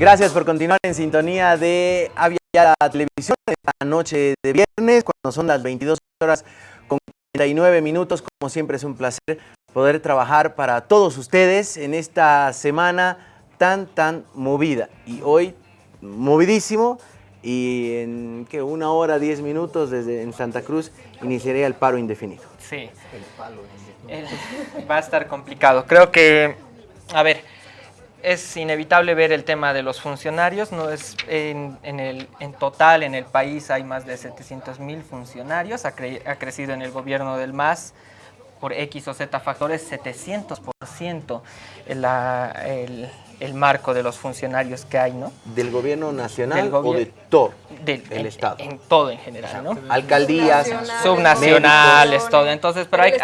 Speaker 3: Gracias por continuar en sintonía de Avia la televisión esta noche de viernes, cuando son las 22 horas con 49 minutos. Como siempre es un placer poder trabajar para todos ustedes en esta semana tan, tan movida. Y hoy, movidísimo, y en que una hora, diez minutos desde en Santa Cruz iniciaría el paro indefinido.
Speaker 6: Sí. El palo va a estar complicado. Creo que, a ver, es inevitable ver el tema de los funcionarios, no es en, el, en total en el país hay más de 700 mil funcionarios, ha, crecido en el gobierno del MAS por X o Z factores 700% el, el, marco de los funcionarios que hay, ¿no?
Speaker 3: ¿Del gobierno nacional o de todo el Estado?
Speaker 6: En todo en general, ¿no?
Speaker 3: Alcaldías,
Speaker 6: subnacionales, todo. Entonces, pero hay,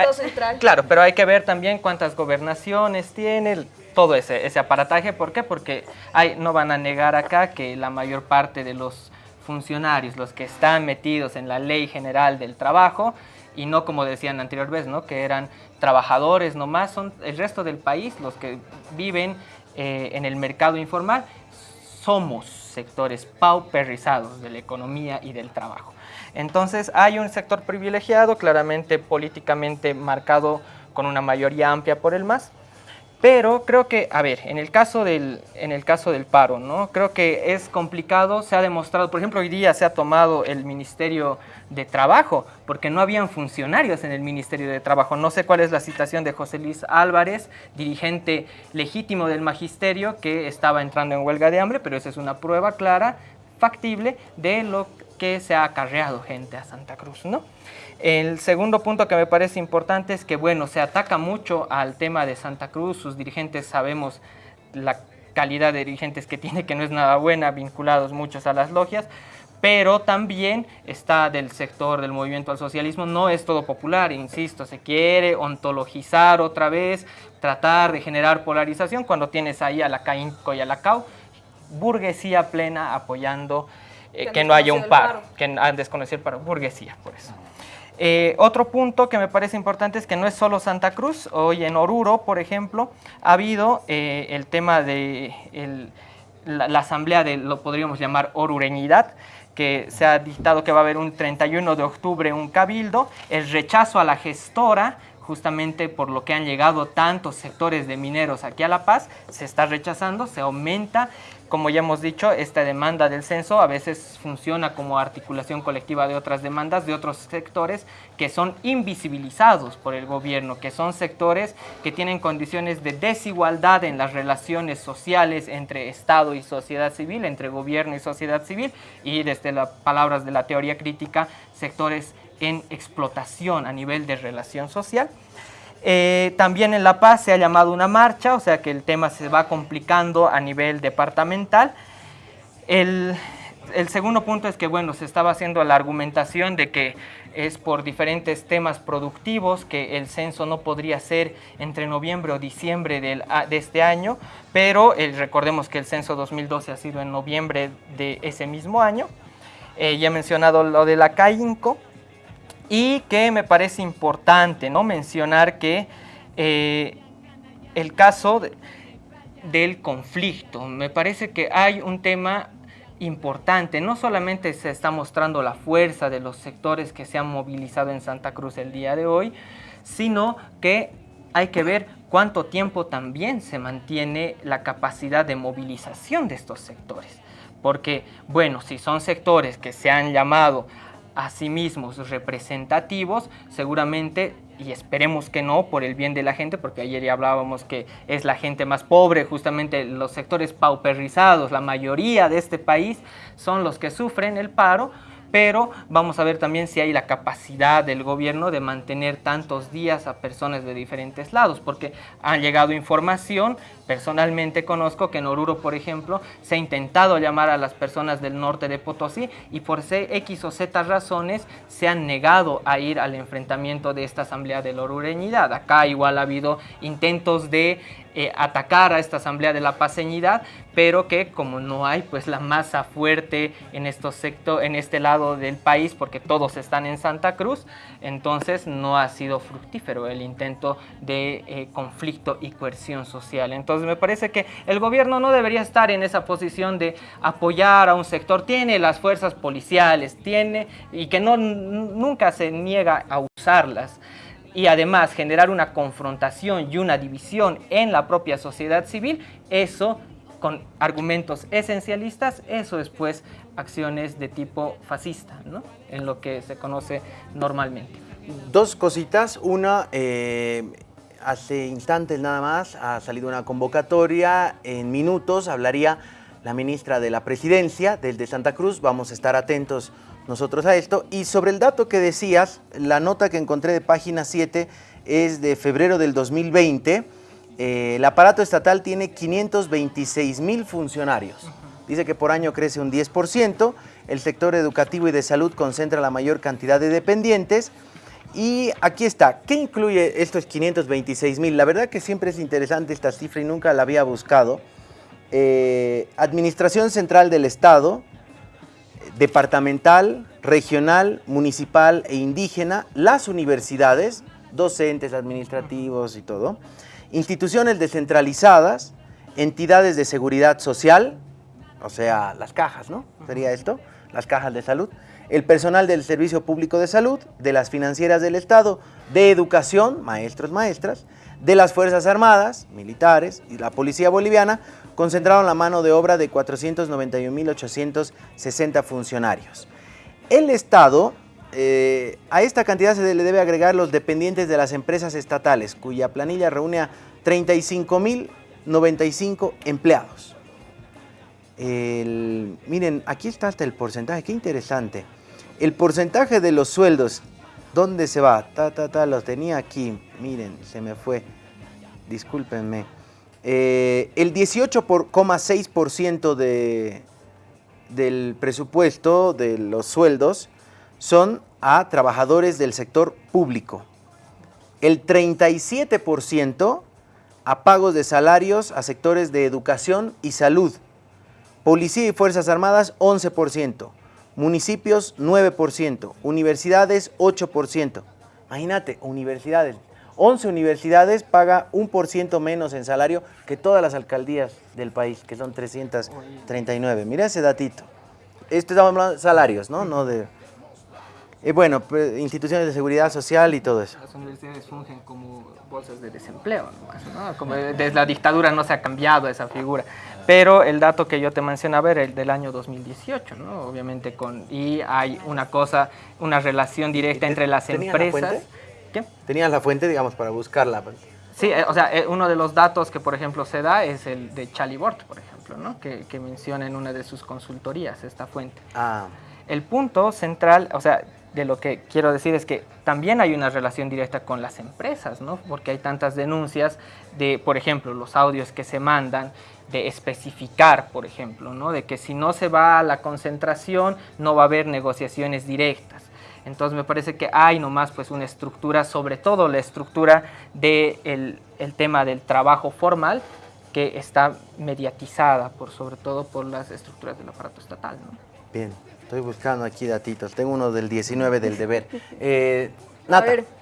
Speaker 6: claro, pero hay que ver también cuántas gobernaciones tiene, todo ese, aparataje. ¿Por qué? Porque hay, no van a negar acá que la mayor parte de los funcionarios, los que están metidos en la ley general del trabajo, y no como decían anterior ¿no? que eran trabajadores nomás, son el resto del país, los que viven eh, en el mercado informal, somos sectores pauperizados de la economía y del trabajo. Entonces hay un sector privilegiado, claramente políticamente marcado con una mayoría amplia por el MAS, pero creo que, a ver, en el caso del, en el caso del paro, ¿no? Creo que es complicado, se ha demostrado, por ejemplo, hoy día se ha tomado el Ministerio de Trabajo, porque no habían funcionarios en el Ministerio de Trabajo. No sé cuál es la situación de José Luis Álvarez, dirigente legítimo del magisterio, que estaba entrando en huelga de hambre, pero esa es una prueba clara, factible, de lo que se ha acarreado gente a Santa Cruz, ¿no? El segundo punto que me parece importante es que, bueno, se ataca mucho al tema de Santa Cruz, sus dirigentes sabemos la calidad de dirigentes que tiene, que no es nada buena, vinculados muchos a las logias, pero también está del sector del movimiento al socialismo, no es todo popular, insisto, se quiere ontologizar otra vez, tratar de generar polarización cuando tienes ahí a la CAINCO y a la CAU, burguesía plena apoyando eh, que, no haya un paro, que han desconocido el paro, burguesía, por eso. Eh, otro punto que me parece importante es que no es solo Santa Cruz, hoy en Oruro, por ejemplo, ha habido eh, el tema de la, asamblea de, lo podríamos llamar orureñidad, que se ha dictado que va a haber un 31 de octubre un cabildo, el rechazo a la gestora justamente por lo que han llegado tantos sectores de mineros aquí a La Paz, se está rechazando, se aumenta como ya hemos dicho, esta demanda del censo a veces funciona como articulación colectiva de otras demandas de otros sectores que son invisibilizados por el gobierno, que son sectores que tienen condiciones de desigualdad en las relaciones sociales entre Estado y sociedad civil, entre gobierno y sociedad civil, y desde las palabras de la teoría crítica, sectores en explotación a nivel de relación social. Eh, también en La Paz se ha llamado una marcha, o sea que el tema se va complicando a nivel departamental. El, segundo punto es que, bueno, se estaba haciendo la argumentación de que es por diferentes temas productivos que el censo no podría ser entre noviembre o diciembre de este año, pero eh, recordemos que el censo 2012 ha sido en noviembre de ese mismo año. Eh, ya he mencionado lo de la CAINCO, y que me parece importante ¿no? mencionar que eh, el caso del conflicto, me parece que hay un tema importante, no solamente se está mostrando la fuerza de los sectores que se han movilizado en Santa Cruz el día de hoy, sino que hay que ver cuánto tiempo también se mantiene la capacidad de movilización de estos sectores. Porque, bueno, si son sectores que se han llamado a sí representativos, seguramente, y esperemos que no, por el bien de la gente, porque ayer ya hablábamos que es la gente más pobre, justamente los sectores pauperizados, la mayoría de este país son los que sufren el paro, pero vamos a ver también si hay la capacidad del gobierno de mantener tantos días a personas de diferentes lados, porque han llegado información, personalmente conozco que en Oruro, por ejemplo, se ha intentado llamar a las personas del norte de Potosí y por X o Z razones se han negado a ir al enfrentamiento de esta asamblea de la Orureñidad. Acá igual ha habido intentos de eh, atacar a esta Asamblea de la Paseñidad, pero que como no hay pues la masa fuerte en, estos sector, en este lado del país, porque todos están en Santa Cruz, entonces no ha sido fructífero el intento de eh, conflicto y coerción social. Entonces me parece que el gobierno no debería estar en esa posición de apoyar a un sector, tiene las fuerzas policiales, tiene y que no, nunca se niega a usarlas y además generar una confrontación y una división en la propia sociedad civil, eso con argumentos esencialistas, eso es pues acciones de tipo fascista, ¿no? en lo que se conoce normalmente.
Speaker 3: Dos cositas, una, eh, hace instantes nada más ha salido una convocatoria, en minutos hablaría la ministra de la Presidencia del de Santa Cruz, vamos a estar atentos nosotros a esto. Y sobre el dato que decías, la nota que encontré de página 7 es de febrero del 2020. Eh, el aparato estatal tiene 526 mil funcionarios. Dice que por año crece un 10%. El sector educativo y de salud concentra la mayor cantidad de dependientes. Y aquí está, ¿qué incluye estos 526 mil? La verdad que siempre es interesante esta cifra y nunca la había buscado. Eh, Administración Central del Estado, departamental, regional, municipal e indígena, las universidades, docentes, administrativos y todo, instituciones descentralizadas, entidades de seguridad social, o sea, las cajas, ¿no? Sería esto, las cajas de salud, el personal del Servicio Público de Salud, de las financieras del Estado, de educación, maestros, maestras, de las Fuerzas Armadas, militares y la Policía Boliviana, concentraron la mano de obra de 491.860 funcionarios. El Estado, eh, a esta cantidad se le debe agregar los dependientes de las empresas estatales, cuya planilla reúne a 35.095 empleados. miren, aquí está hasta el porcentaje, qué interesante. El porcentaje de los sueldos, ¿dónde se va? Ta, ta, ta, los tenía aquí, miren, se me fue, discúlpenme. Eh, el 18,6% de, del presupuesto de los sueldos son a trabajadores del sector público. El 37% a pagos de salarios a sectores de educación y salud. Policía y Fuerzas Armadas 11%, municipios 9%, universidades 8%. Imagínate, universidades, 11 universidades paga un por ciento menos en salario que todas las alcaldías del país, que son 339. Mira ese datito. Esto estamos hablando de salarios, ¿no? no de, eh, bueno, instituciones de seguridad social y todo eso.
Speaker 6: Las universidades fungen como bolsas de desempleo, ¿no? Como desde la dictadura no se ha cambiado esa figura. Pero el dato que yo te mencionaba era el del año 2018, ¿no? Obviamente con... Y hay una cosa, una relación directa entre las empresas... La?
Speaker 3: ¿Qué? ¿Tenías la fuente, digamos, para buscarla?
Speaker 6: Sí, eh, o sea, eh, uno de los datos que, por ejemplo, se da es el de Chalibort, por ejemplo, ¿no? Que, que menciona en una de sus consultorías esta fuente.
Speaker 3: Ah.
Speaker 6: El punto central, o sea, de lo que quiero decir es que también hay una relación directa con las empresas, ¿no? Porque hay tantas denuncias de, por ejemplo, los audios que se mandan, de especificar, por ejemplo, ¿no? De que si no se va a la concentración, no va a haber negociaciones directas. Entonces me parece que hay nomás pues una estructura, sobre todo la estructura del de el tema del trabajo formal, que está mediatizada por sobre todo por las estructuras del aparato estatal. ¿no?
Speaker 3: Bien. Estoy buscando aquí datitos. Tengo uno del 19 del deber. Eh, Nata. A ver.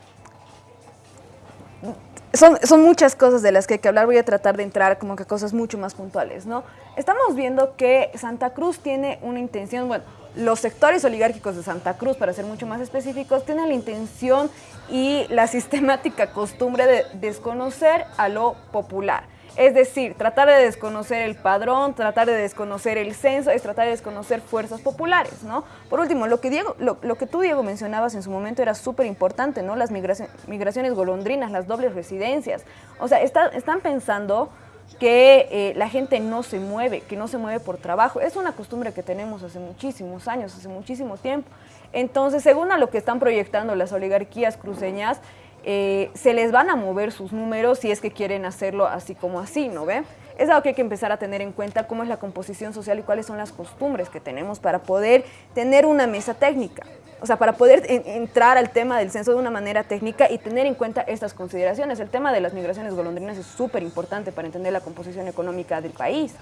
Speaker 7: Son, son, muchas cosas de las que hay que hablar. Voy a tratar de entrar como que cosas mucho más puntuales, ¿no? Estamos viendo que Santa Cruz tiene una intención, bueno, los sectores oligárquicos de Santa Cruz, para ser mucho más específicos, tienen la intención y la sistemática costumbre de desconocer a lo popular. Es decir, tratar de desconocer el padrón, tratar de desconocer el censo, es tratar de desconocer fuerzas populares, ¿no? Por último, lo que, Diego, lo, que tú, Diego, mencionabas en su momento era súper importante, ¿no? Las migraciones golondrinas, las dobles residencias. O sea, están pensando que eh, la gente no se mueve, que no se mueve por trabajo. Es una costumbre que tenemos hace muchísimos años, hace muchísimo tiempo. Entonces, según a lo que están proyectando las oligarquías cruceñas, eh, se les van a mover sus números si es que quieren hacerlo así como así, ¿no ve? Es algo que hay que empezar a tener en cuenta, cómo es la composición social y cuáles son las costumbres que tenemos para poder tener una mesa técnica. O sea, para poder entrar al tema del censo de una manera técnica y tener en cuenta estas consideraciones. El tema de las migraciones golondrinas es súper importante para entender la composición económica del país.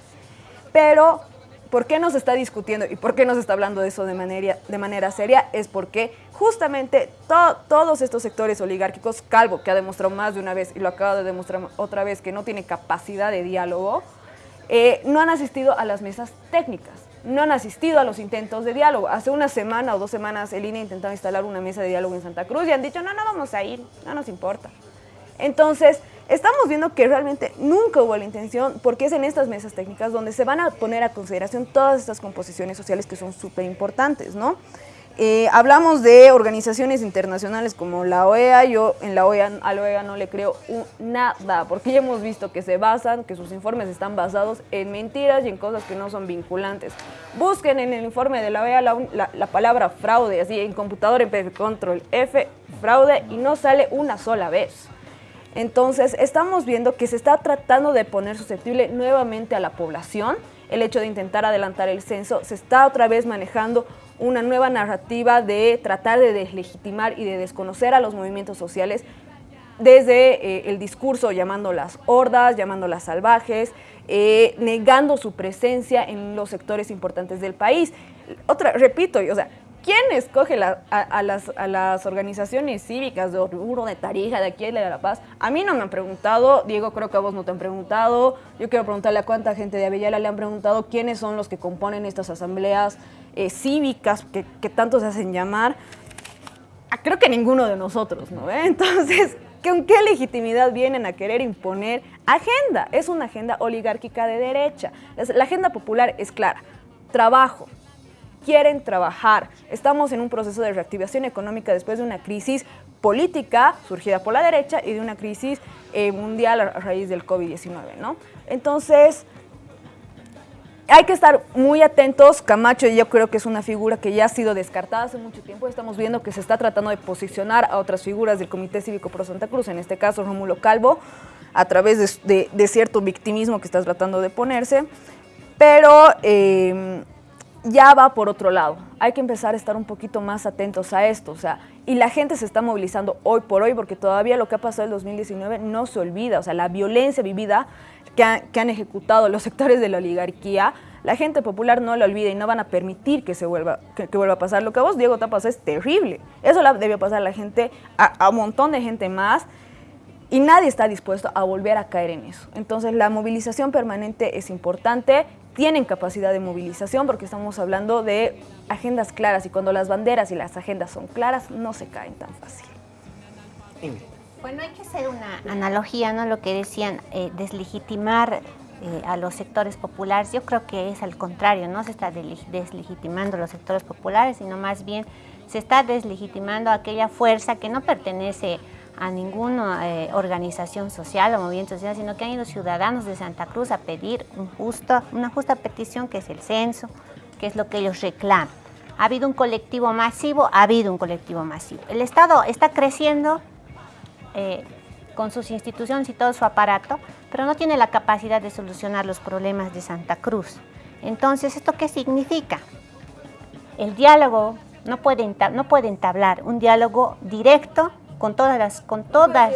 Speaker 7: Pero ¿Por qué nos está discutiendo y por qué nos está hablando de eso de manera, de manera seria? Es porque justamente todos estos sectores oligárquicos, Calvo, que ha demostrado más de una vez y lo acaba de demostrar otra vez que no tiene capacidad de diálogo, eh, no han asistido a las mesas técnicas, no han asistido a los intentos de diálogo. Hace una semana o dos semanas el INE intentaba instalar una mesa de diálogo en Santa Cruz y han dicho, no, no vamos a ir, no nos importa. Entonces, Estamos viendo que realmente nunca hubo la intención, porque es en estas mesas técnicas donde se van a poner a consideración todas estas composiciones sociales que son súper importantes, ¿no? Eh, hablamos de organizaciones internacionales como la OEA, yo en la OEA, a la OEA no le creo nada, porque ya hemos visto que se basan, que sus informes están basados en mentiras y en cosas que no son vinculantes. Busquen en el informe de la OEA la, la palabra fraude, así en computador en control F, fraude, y no sale una sola vez. Entonces, estamos viendo que se está tratando de poner susceptible nuevamente a la población. El hecho de intentar adelantar el censo, se está otra vez manejando una nueva narrativa de tratar de deslegitimar y de desconocer a los movimientos sociales desde eh, el discurso llamándolas hordas, llamándolas salvajes, eh, negando su presencia en los sectores importantes del país. Otra, repito, o sea, ¿Quién escoge a, las, organizaciones cívicas de Oruro, de Tarija, de aquí de La Paz? A mí no me han preguntado, Diego, creo que a vos no te han preguntado. Yo quiero preguntarle a cuánta gente de Avellala le han preguntado quiénes son los que componen estas asambleas eh, cívicas que, tanto se hacen llamar. Ah, creo que ninguno de nosotros, ¿no? Entonces, ¿con qué legitimidad vienen a querer imponer agenda? Es una agenda oligárquica de derecha. La agenda popular es clara. Trabajo, quieren trabajar. Estamos en un proceso de reactivación económica después de una crisis política surgida por la derecha y de una crisis eh, mundial a raíz del COVID-19, ¿no? Entonces, hay que estar muy atentos. Camacho yo creo que es una figura que ya ha sido descartada hace mucho tiempo. Estamos viendo que se está tratando de posicionar a otras figuras del Comité Cívico Pro Santa Cruz, en este caso Rómulo Calvo, a través de, cierto victimismo que está tratando de ponerse. Pero eh, ya va por otro lado. Hay que empezar a estar un poquito más atentos a esto. O sea, y la gente se está movilizando hoy por hoy porque todavía lo que ha pasado en el 2019 no se olvida. O sea, la violencia vivida que, han ejecutado los sectores de la oligarquía, la gente popular no la olvida y no van a permitir que se vuelva, que, vuelva a pasar. Lo que a vos, Diego, te es terrible. Eso le debió pasar a la gente, a un montón de gente más y nadie está dispuesto a volver a caer en eso. Entonces la movilización permanente es importante, tienen capacidad de movilización porque estamos hablando de agendas claras y cuando las banderas y las agendas son claras no se caen tan fácil.
Speaker 4: Bueno, hay que hacer una analogía, ¿no? Lo que decían, eh, deslegitimar eh, a los sectores populares. Yo creo que es al contrario, no se está deslegitimando los sectores populares, sino más bien se está deslegitimando aquella fuerza que no pertenece a ninguna eh, organización social o movimiento social, sino que han ido ciudadanos de Santa Cruz a pedir una justa petición que es el censo, que es lo que ellos reclaman. ¿Ha habido un colectivo masivo? Ha habido un colectivo masivo. El Estado está creciendo eh, con sus instituciones y todo su aparato, pero no tiene la capacidad de solucionar los problemas de Santa Cruz. Entonces, ¿esto qué significa? El diálogo no puede, no puede entablar un diálogo directo con todas las... Con todas.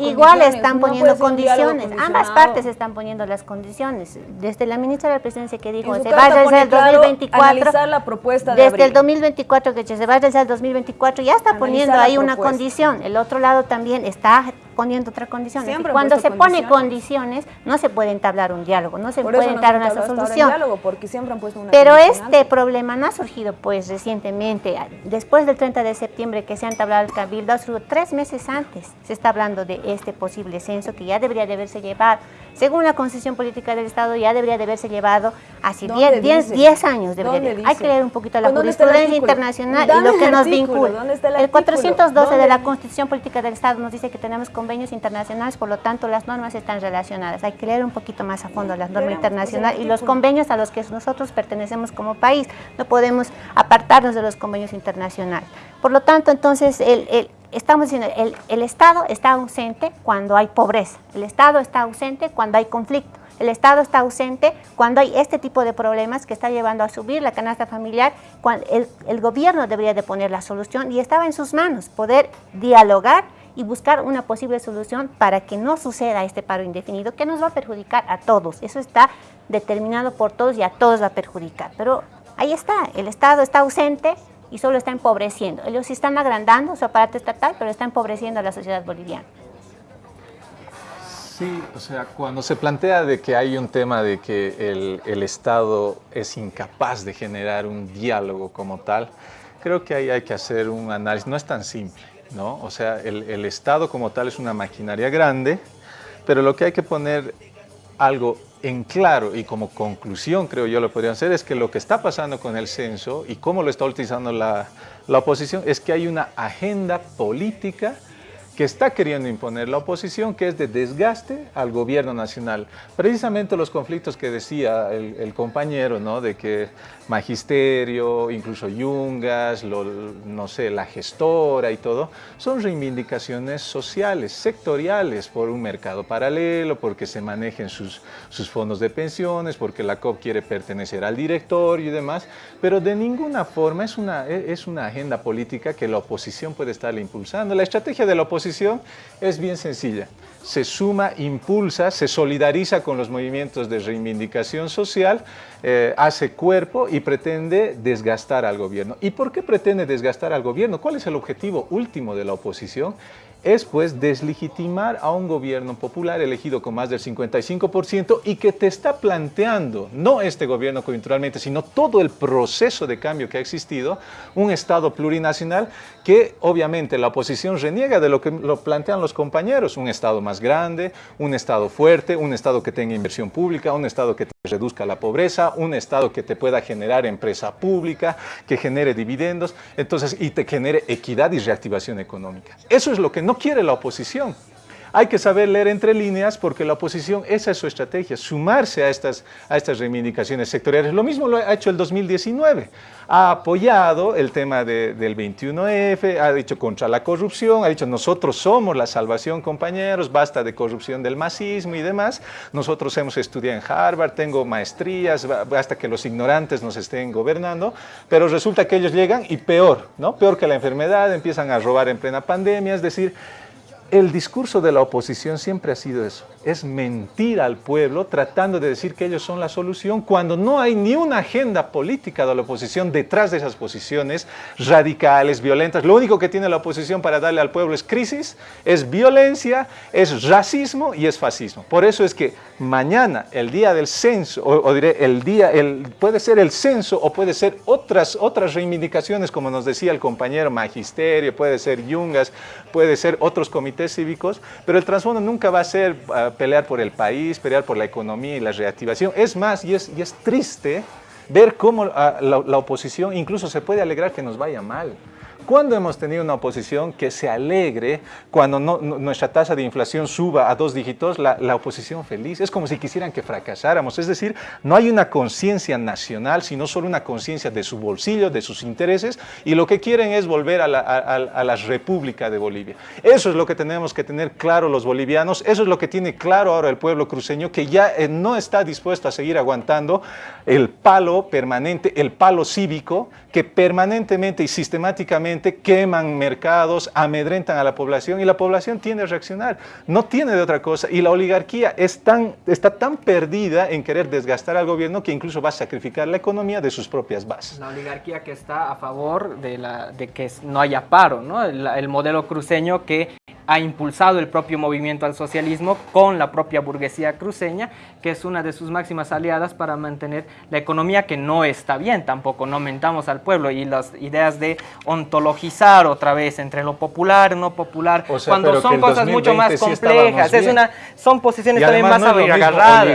Speaker 4: Igual, están poniendo condiciones. Ambas partes están poniendo las condiciones. Desde la ministra de la Presidencia que dijo, se va desde el 2024.
Speaker 7: la propuesta
Speaker 4: desde el 2024, que se va desde el 2024, ya está poniendo ahí una condición. El otro lado también está poniendo otra condición. Cuando se pone condiciones, no se puede entablar un diálogo, no se puede entablar una solución.
Speaker 7: Diálogo porque siempre han puesto una
Speaker 4: Pero este problema no ha surgido pues recientemente, después del 30 de septiembre que se ha entablado el cabildo, tres meses antes se está hablando de este posible censo que ya debería de haberse llevado según la concesión política del Estado, ya debería de haberse llevado hace 10 años. Debería Hay que leer un poquito la jurisprudencia internacional y lo que nos vincula. El, 412 de la Constitución Política del Estado nos dice que tenemos convenios internacionales, por lo tanto las normas están relacionadas. Hay que leer un poquito más a fondo las normas internacionales y los convenios a los que nosotros pertenecemos como país. No podemos apartarnos de los convenios internacionales. Por lo tanto, entonces, el estamos diciendo, el, el Estado está ausente cuando hay pobreza, el Estado está ausente cuando hay conflicto, el Estado está ausente cuando hay este tipo de problemas que está llevando a subir la canasta familiar, el, el, gobierno debería de poner la solución y estaba en sus manos poder dialogar y buscar una posible solución para que no suceda este paro indefinido que nos va a perjudicar a todos. Eso está determinado por todos y a todos va a perjudicar. Pero ahí está, el Estado está ausente, y solo está empobreciendo. Ellos sí están agrandando su aparato estatal, pero está empobreciendo a la sociedad boliviana.
Speaker 5: Sí, o sea, cuando se plantea de que hay un tema de que el, el Estado es incapaz de generar un diálogo como tal, creo que ahí hay que hacer un análisis, no es tan simple, ¿no? O sea, el, el Estado como tal es una maquinaria grande, pero lo que hay que poner algo en claro y como conclusión, creo yo, lo podrían hacer, es que lo que está pasando con el censo y cómo lo está utilizando la, la oposición es que hay una agenda política que está queriendo imponer la oposición, que es de desgaste al gobierno nacional. Precisamente los conflictos que decía el, compañero, ¿no? de que magisterio, incluso yungas, no sé, la gestora y todo, son reivindicaciones sociales, sectoriales, por un mercado paralelo, porque se manejen sus, fondos de pensiones, porque la COP quiere pertenecer al directorio y demás, pero de ninguna forma es una, es una agenda política que la oposición puede estar impulsando. La estrategia de la oposición es bien sencilla. Se suma, impulsa, se solidariza con los movimientos de reivindicación social, eh, hace cuerpo y pretende desgastar al gobierno. ¿Y por qué pretende desgastar al gobierno? ¿Cuál es el objetivo último de la oposición? Es pues deslegitimar a un gobierno popular elegido con más del 55% y que te está planteando, no este gobierno coyunturalmente, sino todo el proceso de cambio que ha existido, un Estado plurinacional que obviamente la oposición reniega de lo que lo plantean los compañeros, un Estado más grande, un Estado fuerte, un Estado que tenga inversión pública, un Estado que te reduzca la pobreza, un Estado que te pueda generar empresa pública, que genere dividendos, entonces, y te genere equidad y reactivación económica. Eso es lo que no quiere la oposición. Hay que saber leer entre líneas porque la oposición, esa es su estrategia, sumarse a estas, a estas reivindicaciones sectoriales. Lo mismo lo ha hecho el 2019. Ha apoyado el tema del 21F, ha dicho contra la corrupción, ha dicho nosotros somos la salvación compañeros, basta de corrupción del masismo y demás. Nosotros hemos estudiado en Harvard, tengo maestrías, basta que los ignorantes nos estén gobernando, pero resulta que ellos llegan y peor, ¿no? Peor que la enfermedad, empiezan a robar en plena pandemia, es decir, el discurso de la oposición siempre ha sido eso, es mentir al pueblo tratando de decir que ellos son la solución cuando no hay ni una agenda política de la oposición detrás de esas posiciones radicales, violentas. Lo único que tiene la oposición para darle al pueblo es crisis, es violencia, es racismo y es fascismo. Por eso es que mañana, el día del censo, o, diré, el día, el, puede ser el censo o puede ser otras, otras reivindicaciones, como nos decía el compañero Magisterio, puede ser Yungas, puede ser otros comités cívicos, pero el trasfondo nunca va a ser ah, pelear por el país, pelear por la economía y la reactivación. Es más, y es, y es triste ver cómo ah, la oposición incluso se puede alegrar que nos vaya mal. ¿Cuándo hemos tenido una oposición que se alegre cuando nuestra tasa de inflación suba a dos dígitos? La, oposición feliz. Es como si quisieran que fracasáramos. Es decir, no hay una conciencia nacional, sino solo una conciencia de su bolsillo, de sus intereses, y lo que quieren es volver a la, República de Bolivia. Eso es lo que tenemos que tener claro los bolivianos, eso es lo que tiene claro ahora el pueblo cruceño, que ya eh, no está dispuesto a seguir aguantando el palo permanente, el palo cívico, que permanentemente y sistemáticamente queman mercados, amedrentan a la población y la población tiende a reaccionar. No tiene de otra cosa. Y la oligarquía está tan perdida en querer desgastar al gobierno que incluso va a sacrificar la economía de sus propias bases.
Speaker 6: La oligarquía que está a favor de que no haya paro, ¿no? el modelo cruceño que ha impulsado el propio movimiento al socialismo con la propia burguesía cruceña, que es una de sus máximas aliadas para mantener la economía que no está bien tampoco, no mentamos al pueblo y las ideas de ontologizar otra vez entre lo popular, no popular, cuando son cosas mucho más complejas, es una, son posiciones también más no agarradas.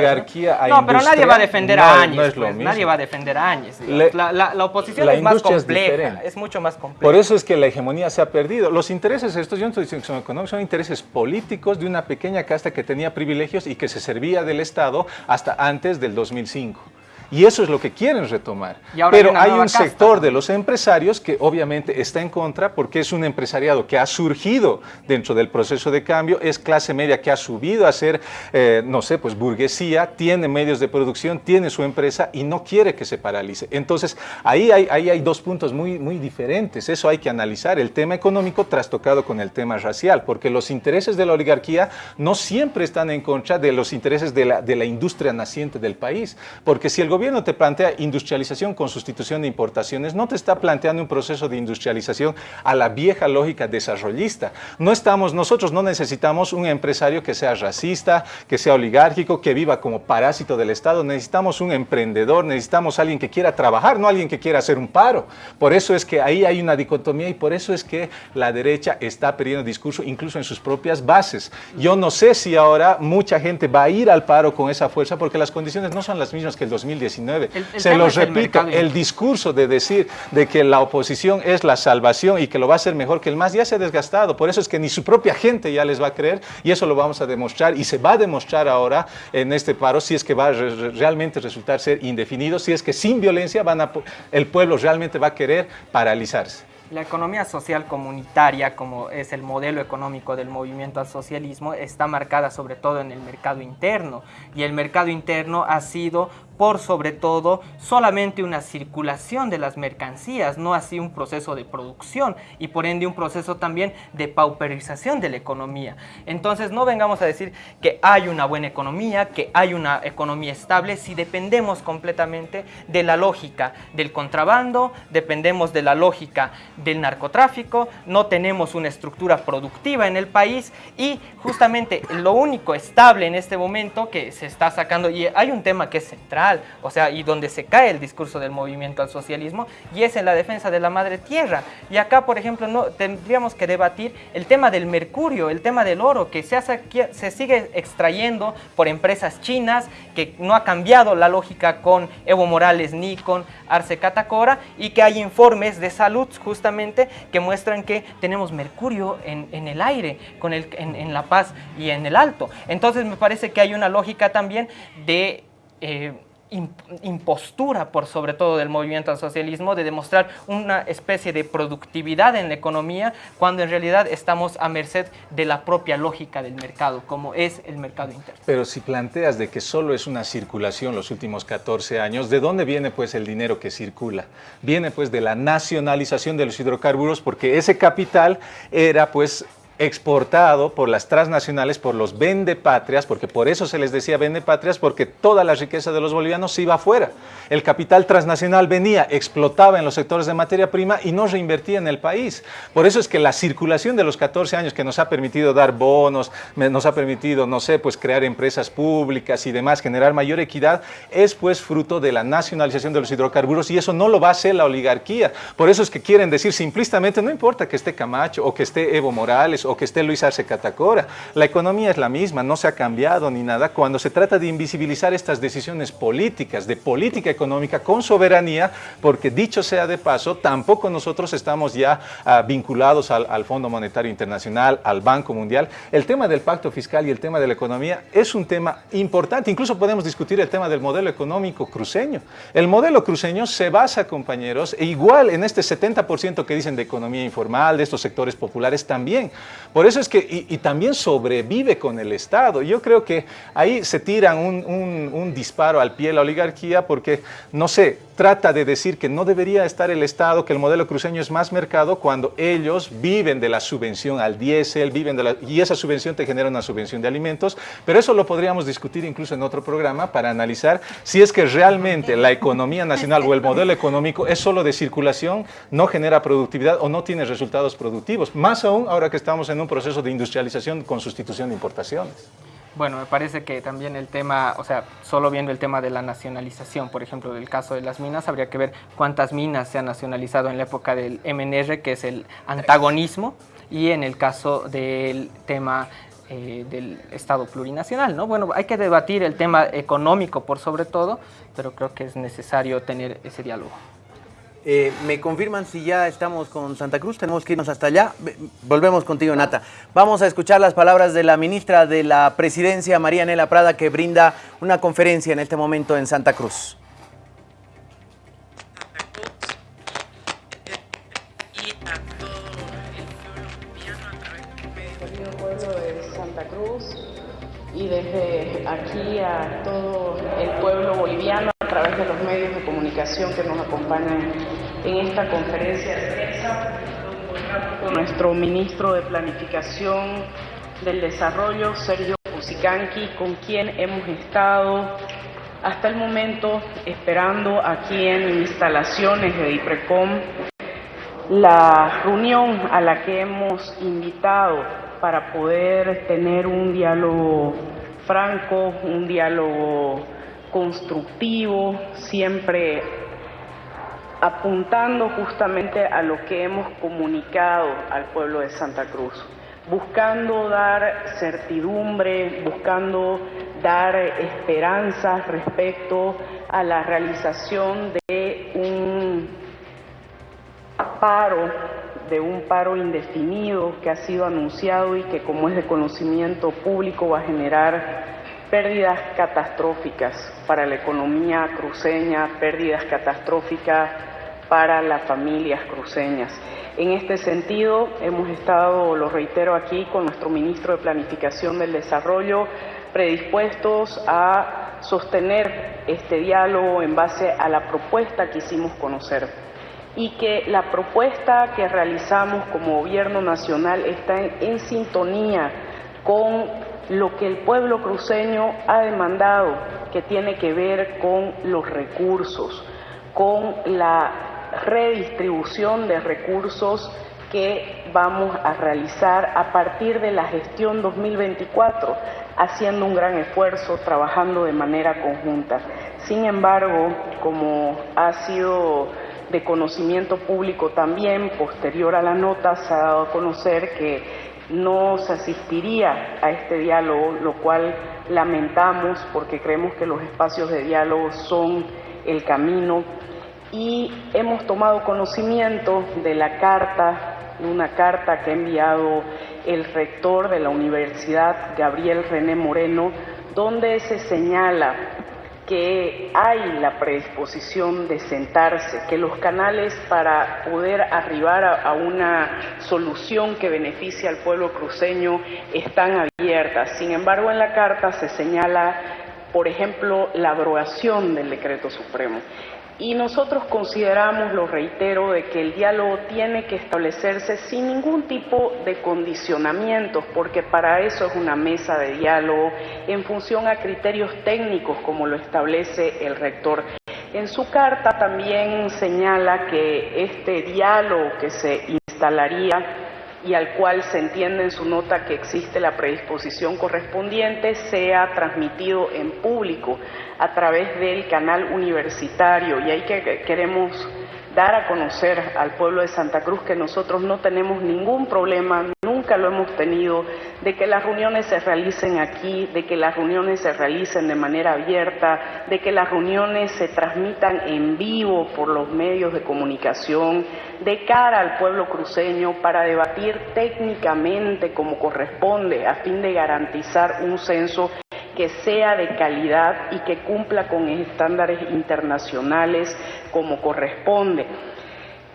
Speaker 6: No, pero nadie va a defender a Áñez, pues, nadie va a defender a Áñez. La, la, oposición es más compleja, es, mucho más compleja.
Speaker 5: Por eso es que la hegemonía se ha perdido. Los intereses estos, yo no estoy diciendo que son económicos, son intereses políticos de una pequeña casta que tenía privilegios y que se servía del Estado hasta antes del 2005. Y eso es lo que quieren retomar. Pero hay, un sector de los empresarios que obviamente está en contra porque es un empresariado que ha surgido dentro del proceso de cambio, es clase media que ha subido a ser, eh, no sé, pues burguesía, tiene medios de producción, tiene su empresa y no quiere que se paralice. Entonces, ahí hay, ahí hay dos puntos muy, muy diferentes. Eso hay que analizar. El tema económico trastocado con el tema racial, porque los intereses de la oligarquía no siempre están en contra de los intereses de la, de la industria naciente del país. Porque si el gobierno te plantea industrialización con sustitución de importaciones, no te está planteando un proceso de industrialización a la vieja lógica desarrollista. No estamos, nosotros no necesitamos un empresario que sea racista, que sea oligárquico, que viva como parásito del Estado. Necesitamos un emprendedor, necesitamos alguien que quiera trabajar, no alguien que quiera hacer un paro. Por eso es que ahí hay una dicotomía y por eso es que la derecha está perdiendo discurso incluso en sus propias bases. Yo no sé si ahora mucha gente va a ir al paro con esa fuerza porque las condiciones no son las mismas que el 2010 se los repito, el, discurso de decir de que la oposición es la salvación y que lo va a hacer mejor que el MAS ya se ha desgastado. Por eso es que ni su propia gente ya les va a creer y eso lo vamos a demostrar y se va a demostrar ahora en este paro si es que va a realmente resultar ser indefinido, si es que sin violencia van a, el pueblo realmente va a querer paralizarse.
Speaker 6: La economía social comunitaria, como es el modelo económico del movimiento al socialismo, está marcada sobre todo en el mercado interno y el mercado interno ha sido por sobre todo solamente una circulación de las mercancías, no así un proceso de producción y por ende un proceso también de pauperización de la economía. Entonces no vengamos a decir que hay una buena economía, que hay una economía estable, si dependemos completamente de la lógica del contrabando, dependemos de la lógica del narcotráfico, no tenemos una estructura productiva en el país y justamente lo único estable en este momento que se está sacando, y hay un tema que es central, o sea, y donde se cae el discurso del movimiento al socialismo, y es en la defensa de la madre tierra. Y acá, por ejemplo, no tendríamos que debatir el tema del mercurio, el tema del oro, que se, se sigue extrayendo por empresas chinas, que no ha cambiado la lógica con Evo Morales ni con Arce Catacora, y que hay informes de salud justamente que muestran que tenemos mercurio en, el aire, con el, en, en La Paz y en el Alto. Entonces me parece que hay una lógica también de... Eh, impostura por sobre todo del movimiento al socialismo de demostrar una especie de productividad en la economía cuando en realidad estamos a merced de la propia lógica del mercado como es el mercado interno.
Speaker 5: Pero si planteas de que solo es una circulación los últimos 14 años, ¿de dónde viene pues el dinero que circula? Viene pues de la nacionalización de los hidrocarburos porque ese capital era pues exportado por las transnacionales, por los vendepatrias, porque por eso se les decía vendepatrias, porque toda la riqueza de los bolivianos se iba afuera. El capital transnacional venía, explotaba en los sectores de materia prima y no reinvertía en el país. Por eso es que la circulación de los 14 años que nos ha permitido dar bonos, nos ha permitido, no sé, pues crear empresas públicas y demás, generar mayor equidad, es pues fruto de la nacionalización de los hidrocarburos y eso no lo va a hacer la oligarquía. Por eso es que quieren decir simplistamente, no importa que esté Camacho o que esté Evo Morales o que esté Luis Arce Catacora, la economía es la misma, no se ha cambiado ni nada. Cuando se trata de invisibilizar estas decisiones políticas, de política económica con soberanía, porque dicho sea de paso, tampoco nosotros estamos ya ah, vinculados al, al Fondo Monetario Internacional, al Banco Mundial. El tema del pacto fiscal y el tema de la economía es un tema importante. Incluso podemos discutir el tema del modelo económico cruceño. El modelo cruceño se basa, compañeros, e igual en este 70% que dicen de economía informal, de estos sectores populares también. Por eso es que, y, también sobrevive con el Estado. Yo creo que ahí se tiran un, un disparo al pie la oligarquía porque, no sé, trata de decir que no debería estar el Estado, que el modelo cruceño es más mercado cuando ellos viven de la subvención al diésel, viven de la, y esa subvención te genera una subvención de alimentos, pero eso lo podríamos discutir incluso en otro programa para analizar si es que realmente la economía nacional o el modelo económico es solo de circulación, no genera productividad o no tiene resultados productivos, más aún ahora que estamos en un proceso de industrialización con sustitución de importaciones.
Speaker 6: Bueno, me parece que también el tema, o sea, solo viendo el tema de la nacionalización, por ejemplo, del caso de las minas, habría que ver cuántas minas se han nacionalizado en la época del MNR, que es el antagonismo, y en el caso del tema eh, del Estado plurinacional, ¿no? Bueno, hay que debatir el tema económico por sobre todo, pero creo que es necesario tener ese diálogo.
Speaker 3: Eh, me confirman si ya estamos con Santa Cruz, tenemos que irnos hasta allá. Volvemos contigo, Nata. Vamos a escuchar las palabras de la ministra de la Presidencia, María Nela Prada, que brinda una conferencia en este momento en Santa Cruz.
Speaker 13: y desde aquí a todo el pueblo boliviano a través de los medios de comunicación que nos acompañan en esta conferencia de prensa con nuestro ministro de Planificación del Desarrollo, Sergio Pusicanqui, con quien hemos estado hasta el momento esperando aquí en instalaciones de IPRECOM la reunión a la que hemos invitado para poder tener un diálogo franco, un diálogo constructivo, siempre apuntando justamente a lo que hemos comunicado al pueblo de Santa Cruz, buscando dar certidumbre, buscando dar esperanzas respecto a la realización de un paro de un paro indefinido que ha sido anunciado y que como es de conocimiento público va a generar pérdidas catastróficas para la economía cruceña, pérdidas catastróficas para las familias cruceñas. En este sentido, hemos estado, lo reitero aquí, con nuestro ministro de Planificación del Desarrollo, predispuestos a sostener este diálogo en base a la propuesta que hicimos conocer y que la propuesta que realizamos como gobierno nacional está en, sintonía con lo que el pueblo cruceño ha demandado, que tiene que ver con los recursos, con la redistribución de recursos que vamos a realizar a partir de la gestión 2024, haciendo un gran esfuerzo, trabajando de manera conjunta. Sin embargo, como ha sido de conocimiento público también, posterior a la nota, se ha dado a conocer que no se asistiría a este diálogo, lo cual lamentamos porque creemos que los espacios de diálogo son el camino. Y hemos tomado conocimiento de la carta, una carta que ha enviado el rector de la universidad, Gabriel René Moreno, donde se señala que hay la predisposición de sentarse, que los canales para poder arribar a, una solución que beneficie al pueblo cruceño están abiertas. Sin embargo, en la carta se señala, por ejemplo, la abrogación del decreto supremo. Y nosotros consideramos, lo reitero, de que el diálogo tiene que establecerse sin ningún tipo de condicionamientos, porque para eso es una mesa de diálogo en función a criterios técnicos, como lo establece el rector. En su carta también señala que este diálogo que se instalaría y al cual se entiende en su nota que existe la predisposición correspondiente, sea transmitido en público a través del canal universitario. Y ahí que queremos dar a conocer al pueblo de Santa Cruz que nosotros no tenemos ningún problema, nunca lo hemos tenido, de que las reuniones se realicen aquí, de que las reuniones se realicen de manera abierta, de que las reuniones se transmitan en vivo por los medios de comunicación, de cara al pueblo cruceño para debatir técnicamente como corresponde a fin de garantizar un censo que sea de calidad y que cumpla con estándares internacionales como corresponde.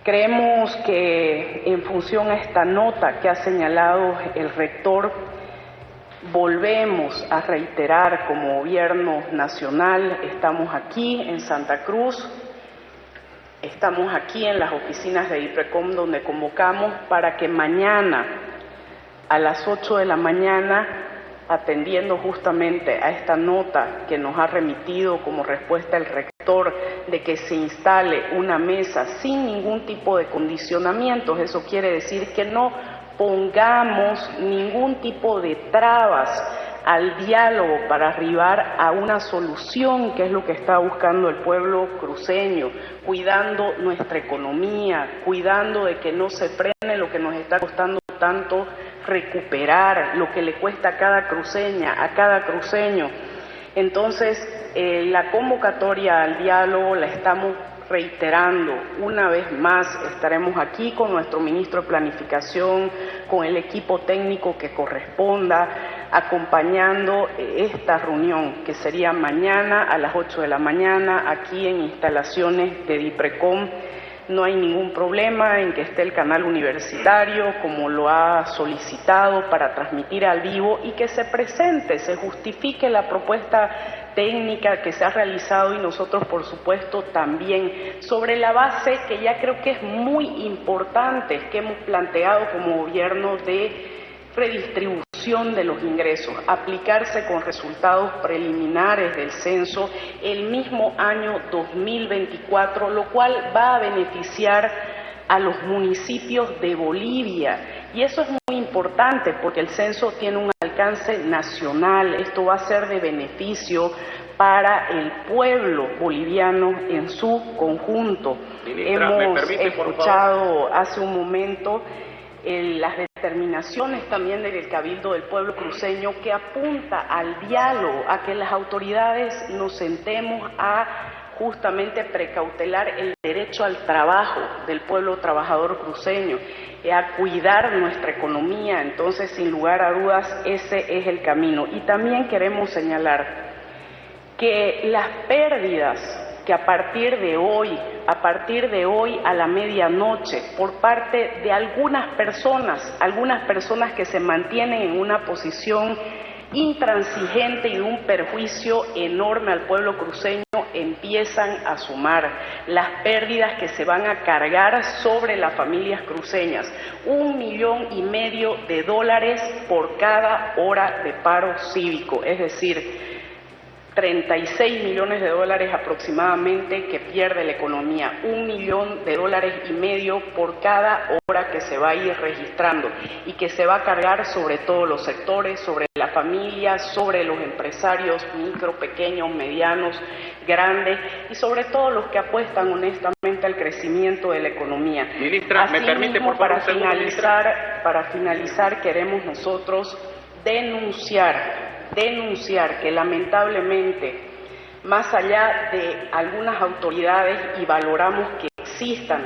Speaker 13: Creemos que en función a esta nota que ha señalado el rector, volvemos a reiterar como gobierno nacional, estamos aquí en Santa Cruz, estamos aquí en las oficinas de IPRECOM donde convocamos para que mañana a las 8 de la mañana atendiendo justamente a esta nota que nos ha remitido como respuesta el rector de que se instale una mesa sin ningún tipo de condicionamientos. Eso quiere decir que no pongamos ningún tipo de trabas al diálogo para arribar a una solución que es lo que está buscando el pueblo cruceño, cuidando nuestra economía, cuidando de que no se frene lo que nos está costando tanto recuperar lo que le cuesta a cada cruceña, a cada cruceño. Entonces, eh, la convocatoria al diálogo la estamos reiterando una vez más, estaremos aquí con nuestro ministro de Planificación, con el equipo técnico que corresponda, acompañando esta reunión que sería mañana a las 8 de la mañana aquí en instalaciones de DIPRECOM. No hay ningún problema en que esté el canal universitario como lo ha solicitado para transmitir al vivo y que se presente, se justifique la propuesta técnica que se ha realizado y nosotros por supuesto también. Sobre la base que ya creo que es muy importante que hemos planteado como gobierno de redistribución de los ingresos, aplicarse con resultados preliminares del censo el mismo año 2024, lo cual va a beneficiar a los municipios de Bolivia. Y eso es muy importante porque el censo tiene un alcance nacional, esto va a ser de beneficio para el pueblo boliviano en su conjunto. Hemos escuchado hace un momento las determinaciones también del Cabildo del Pueblo Cruceño que apunta al diálogo, a que las autoridades nos sentemos a justamente precautelar el derecho al trabajo del pueblo trabajador cruceño, a cuidar nuestra economía. Entonces, sin lugar a dudas, ese es el camino. Y también queremos señalar que las pérdidas que a partir de hoy, a partir de hoy a la medianoche, por parte de algunas personas, algunas personas que se mantienen en una posición intransigente y un perjuicio enorme al pueblo cruceño empiezan a sumar las pérdidas que se van a cargar sobre las familias cruceñas. Un millón y medio de dólares por cada hora de paro cívico, es decir, 36 millones de dólares aproximadamente que pierde la economía, un millón de dólares y medio por cada hora que se va a ir registrando y que se va a cargar sobre todos los sectores, sobre la familia, sobre los empresarios micro, pequeños, medianos, grandes y sobre todo los que apuestan honestamente al crecimiento de la economía.
Speaker 19: Ministra, ¿me permite por favor
Speaker 13: para finalizar, para finalizar queremos nosotros denunciar denunciar que lamentablemente, más allá de algunas autoridades y valoramos que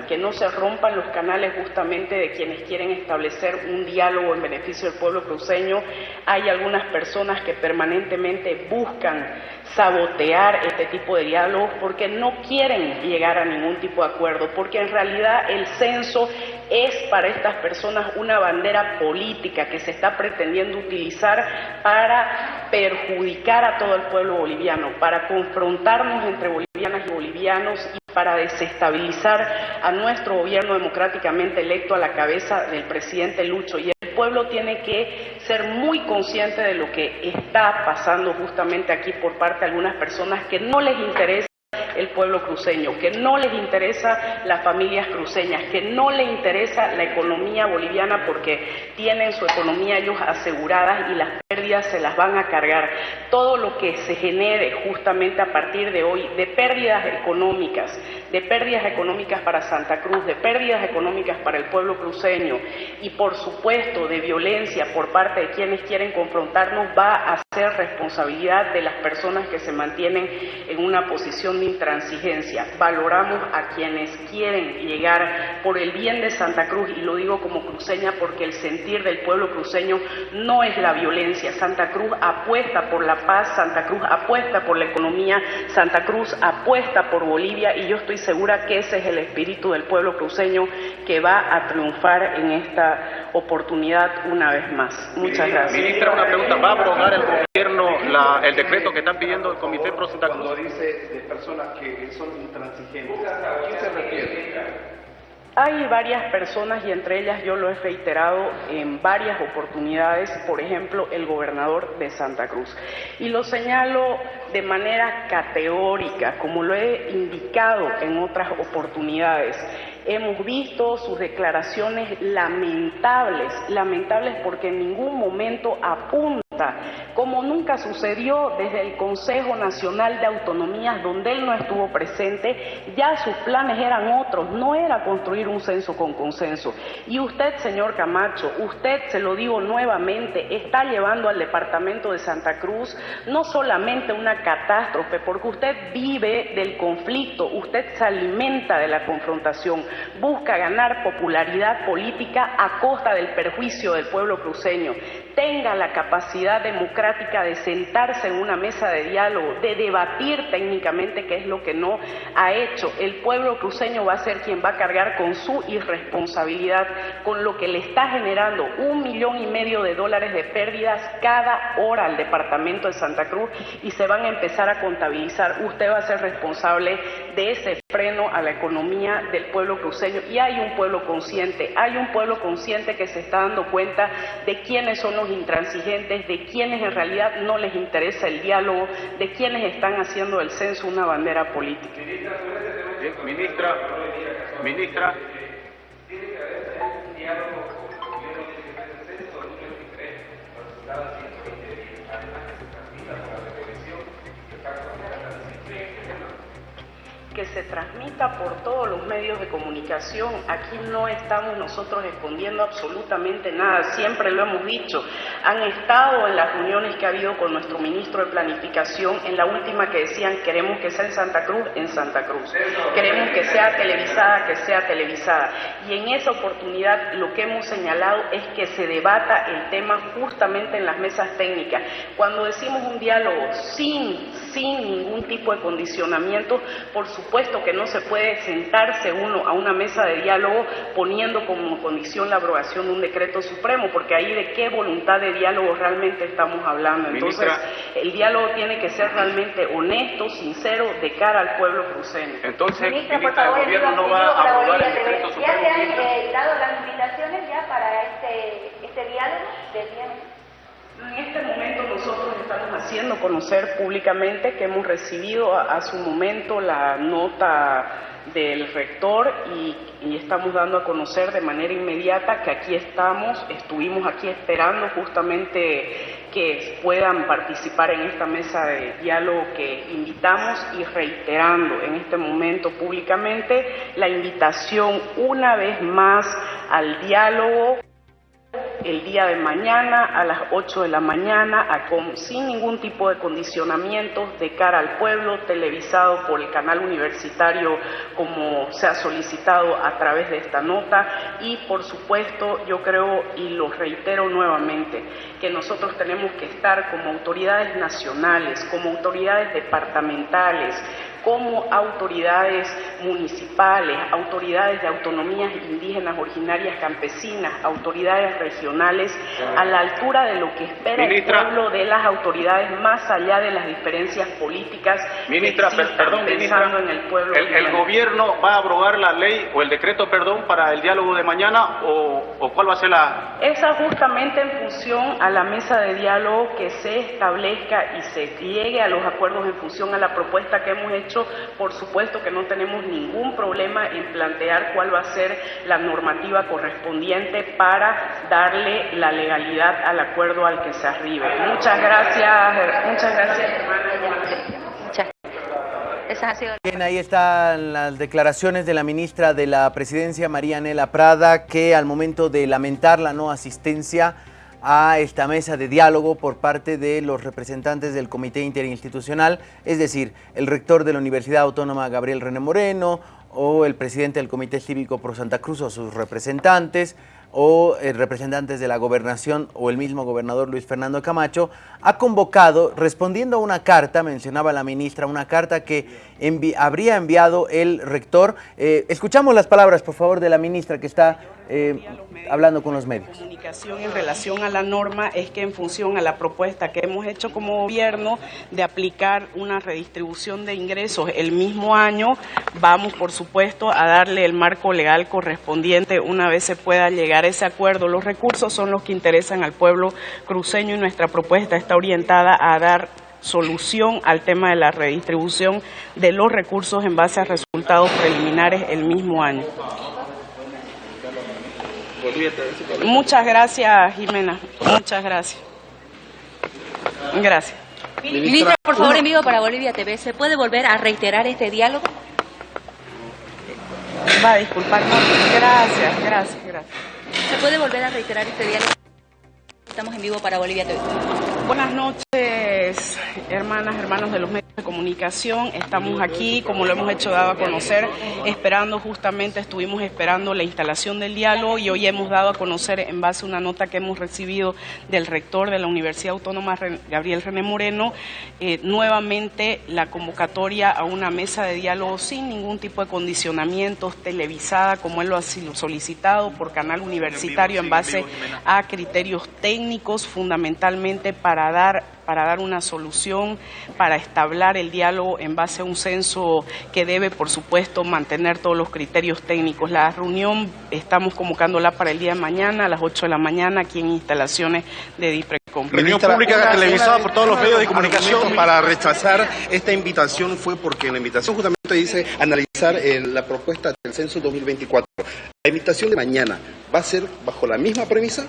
Speaker 13: que no se rompan los canales justamente de quienes quieren establecer un diálogo en beneficio del pueblo cruceño, hay algunas personas que permanentemente buscan sabotear este tipo de diálogos porque no quieren llegar a ningún tipo de acuerdo, porque en realidad el censo es para estas personas una bandera política que se está pretendiendo utilizar para perjudicar a todo el pueblo boliviano, para confrontarnos entre bolivianas y bolivianos y para desestabilizar a nuestro gobierno democráticamente electo a la cabeza del presidente Lucho. Y el pueblo tiene que ser muy consciente de lo que está pasando justamente aquí por parte de algunas personas que no les interesa el pueblo cruceño, que no les interesa las familias cruceñas, que no les interesa la economía boliviana porque tienen su economía ellos asegurada y las pérdidas se las van a cargar. Todo lo que se genere justamente a partir de hoy de pérdidas económicas, de pérdidas económicas para Santa Cruz, de pérdidas económicas para el pueblo cruceño y por supuesto de violencia por parte de quienes quieren confrontarnos va a ser responsabilidad de las personas que se mantienen en una posición de intransigencia. Valoramos a quienes quieren llegar por el bien de Santa Cruz y lo digo como cruceña porque el sentir del pueblo cruceño no es la violencia. Santa Cruz apuesta por la paz, Santa Cruz apuesta por la economía, Santa Cruz apuesta por Bolivia y yo estoy segura que ese es el espíritu del pueblo cruceño que va a triunfar en esta oportunidad una vez más. Muchas gracias.
Speaker 19: Ministra, una pregunta. ¿Va a abrogar el gobierno la, el decreto que están pidiendo el Comité Pro Santa Cruz?
Speaker 10: Cuando dice de personas que son intransigentes, ¿a quién se refiere?
Speaker 13: Hay varias personas y entre ellas yo lo he reiterado en varias oportunidades, por ejemplo, el gobernador de Santa Cruz. Y lo señalo de manera categórica, como lo he indicado en otras oportunidades. Hemos visto sus declaraciones lamentables, lamentables porque en ningún momento apunta, como nunca sucedió desde el Consejo Nacional de Autonomías, donde él no estuvo presente, ya sus planes eran otros, no era construir un censo con consenso. Y usted, señor Camacho, usted, se lo digo nuevamente, está llevando al departamento de Santa Cruz no solamente una catástrofe, porque usted vive del conflicto, usted se alimenta de la confrontación busca ganar popularidad política a costa del perjuicio del pueblo cruceño. Tenga la capacidad democrática de sentarse en una mesa de diálogo, de debatir técnicamente, qué es lo que no ha hecho. El pueblo cruceño va a ser quien va a cargar con su irresponsabilidad, con lo que le está generando un millón y medio de dólares de pérdidas cada hora al departamento de Santa Cruz y se van a empezar a contabilizar. Usted va a ser responsable de ese freno a la economía del pueblo cruceño y hay un pueblo consciente, hay un pueblo consciente que se está dando cuenta de quiénes son los intransigentes, de quienes en realidad no les interesa el diálogo, de quienes están haciendo del censo una bandera política.
Speaker 19: Ministra, ministra.
Speaker 13: que se transmita por todos los medios de comunicación. Aquí no estamos nosotros escondiendo absolutamente nada, siempre lo hemos dicho. Han estado en las reuniones que ha habido con nuestro ministro de Planificación, en la última que decían queremos que sea en Santa Cruz, en Santa Cruz. Queremos que sea televisada, que sea televisada. Y en esa oportunidad lo que hemos señalado es que se debata el tema justamente en las mesas técnicas. Cuando decimos un diálogo sin, sin ningún tipo de condicionamiento, por supuesto supuesto que no se puede sentarse uno a una mesa de diálogo poniendo como condición la abrogación de un decreto supremo, porque ahí de qué voluntad de diálogo realmente estamos hablando. Entonces, el diálogo tiene que ser realmente honesto, sincero, de cara al pueblo cruceño.
Speaker 19: Entonces, ministra, el gobierno no va a aprobar el decreto supremo.
Speaker 9: ¿Ya se han eh, dado las invitaciones ya para este, este diálogo del día
Speaker 13: en este momento nosotros estamos haciendo conocer públicamente que hemos recibido a, su momento la nota del rector y, estamos dando a conocer de manera inmediata que aquí estamos, estuvimos aquí esperando justamente que puedan participar en esta mesa de diálogo que invitamos y reiterando en este momento públicamente la invitación una vez más al diálogo el día de mañana a las 8 de la mañana, sin ningún tipo de condicionamientos de cara al pueblo, televisado por el canal universitario como se ha solicitado a través de esta nota. Y por supuesto yo creo y lo reitero nuevamente que nosotros tenemos que estar como autoridades nacionales, como autoridades departamentales, como autoridades municipales, autoridades de autonomías indígenas originarias campesinas, autoridades regionales, a la altura de lo que espera
Speaker 19: Ministra.
Speaker 13: el pueblo de las autoridades, más allá de las diferencias políticas
Speaker 19: Ministra,
Speaker 13: que
Speaker 19: per-
Speaker 13: existan,
Speaker 19: perdón,
Speaker 13: pensando
Speaker 19: ministra.
Speaker 13: en el pueblo.
Speaker 19: ¿El, gobierno va a abrogar la ley o el decreto, perdón, para el diálogo de mañana o, o cuál va a ser la...
Speaker 13: Esa justamente en función a la mesa de diálogo que se establezca y se llegue a los acuerdos en función a la propuesta que hemos hecho, por supuesto que no tenemos ningún problema en plantear cuál va a ser la normativa correspondiente para darle la legalidad al acuerdo al que se arribe. Muchas gracias, muchas gracias, hermana.
Speaker 3: Bien, ahí están las declaraciones de la ministra de la Presidencia, María Anela Prada, que al momento de lamentar la no asistencia a esta mesa de diálogo por parte de los representantes del Comité Interinstitucional, es decir, el rector de la Universidad Autónoma Gabriel René Moreno o el presidente del Comité Cívico Pro Santa Cruz o sus representantes o eh, representantes de la gobernación o el mismo gobernador Luis Fernando Camacho, ha convocado, respondiendo a una carta, mencionaba la ministra, una carta que habría enviado el rector. Eh, escuchamos las palabras, por favor, de la ministra que está eh, hablando con los medios.
Speaker 13: comunicación en relación a la norma es que en función a la propuesta que hemos hecho como gobierno de aplicar una redistribución de ingresos el mismo año, vamos por supuesto a darle el marco legal correspondiente una vez se pueda llegar a ese acuerdo. Los recursos son los que interesan al pueblo cruceño y nuestra propuesta está orientada a dar solución al tema de la redistribución de los recursos en base a resultados preliminares el mismo año. Muchas gracias, Jimena. Muchas gracias. Gracias.
Speaker 20: Ministra, por favor, en vivo para Bolivia TV, ¿se puede volver a reiterar este diálogo?
Speaker 13: Va a disculpar. Gracias, gracias, gracias.
Speaker 20: ¿Se puede volver a reiterar este diálogo? Estamos en vivo para Bolivia TV.
Speaker 13: Buenas noches, hermanas, hermanos de los medios de comunicación. Estamos aquí, como lo hemos hecho dado a conocer, esperando justamente, estuvimos esperando la instalación del diálogo y hoy hemos dado a conocer, en base a una nota que hemos recibido del rector de la Universidad Autónoma, Gabriel René Moreno, eh, nuevamente la convocatoria a una mesa de diálogo sin ningún tipo de condicionamientos, televisada, como él lo ha solicitado por canal universitario en base a criterios técnicos, fundamentalmente para dar para dar una solución, para establecer el diálogo en base a un censo que debe, por supuesto, mantener todos los criterios técnicos. La reunión estamos convocándola para el día de mañana a las 8 de la mañana aquí en instalaciones de DIPRECOM.
Speaker 21: Reunión pública televisada por todos los medios de comunicación para rechazar esta invitación fue porque la invitación justamente dice analizar eh, la propuesta del censo 2024. La invitación de mañana va a ser bajo la misma premisa.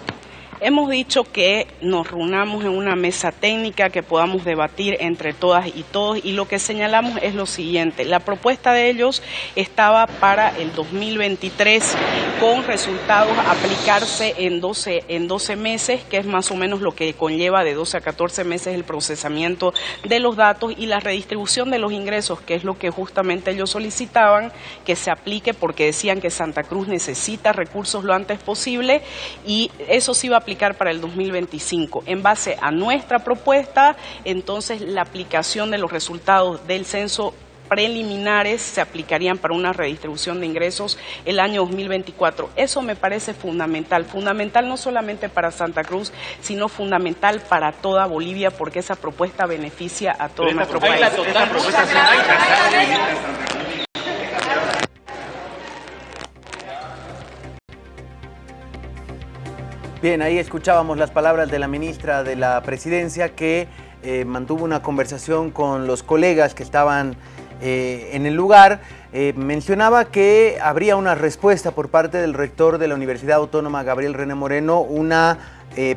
Speaker 13: Hemos dicho que nos reunamos en una mesa técnica, que podamos debatir entre todas y todos, y lo que señalamos es lo siguiente. La propuesta de ellos estaba para el 2023 con resultados aplicarse en 12, en 12 meses, que es más o menos lo que conlleva de 12 a 14 meses el procesamiento de los datos y la redistribución de los ingresos, que es lo que justamente ellos solicitaban que se aplique porque decían que Santa Cruz necesita recursos lo antes posible y eso sí va a aplicar para el 2025. En base a nuestra propuesta, entonces la aplicación de los resultados del censo preliminares se aplicarían para una redistribución de ingresos el año 2024. Eso me parece fundamental, fundamental no solamente para Santa Cruz, sino fundamental para toda Bolivia porque esa propuesta beneficia a todo nuestro país.
Speaker 3: Bien, ahí escuchábamos las palabras de la ministra de la Presidencia que eh, mantuvo una conversación con los colegas que estaban eh, en el lugar. Eh, mencionaba que habría una respuesta por parte del rector de la Universidad Autónoma, Gabriel René Moreno, una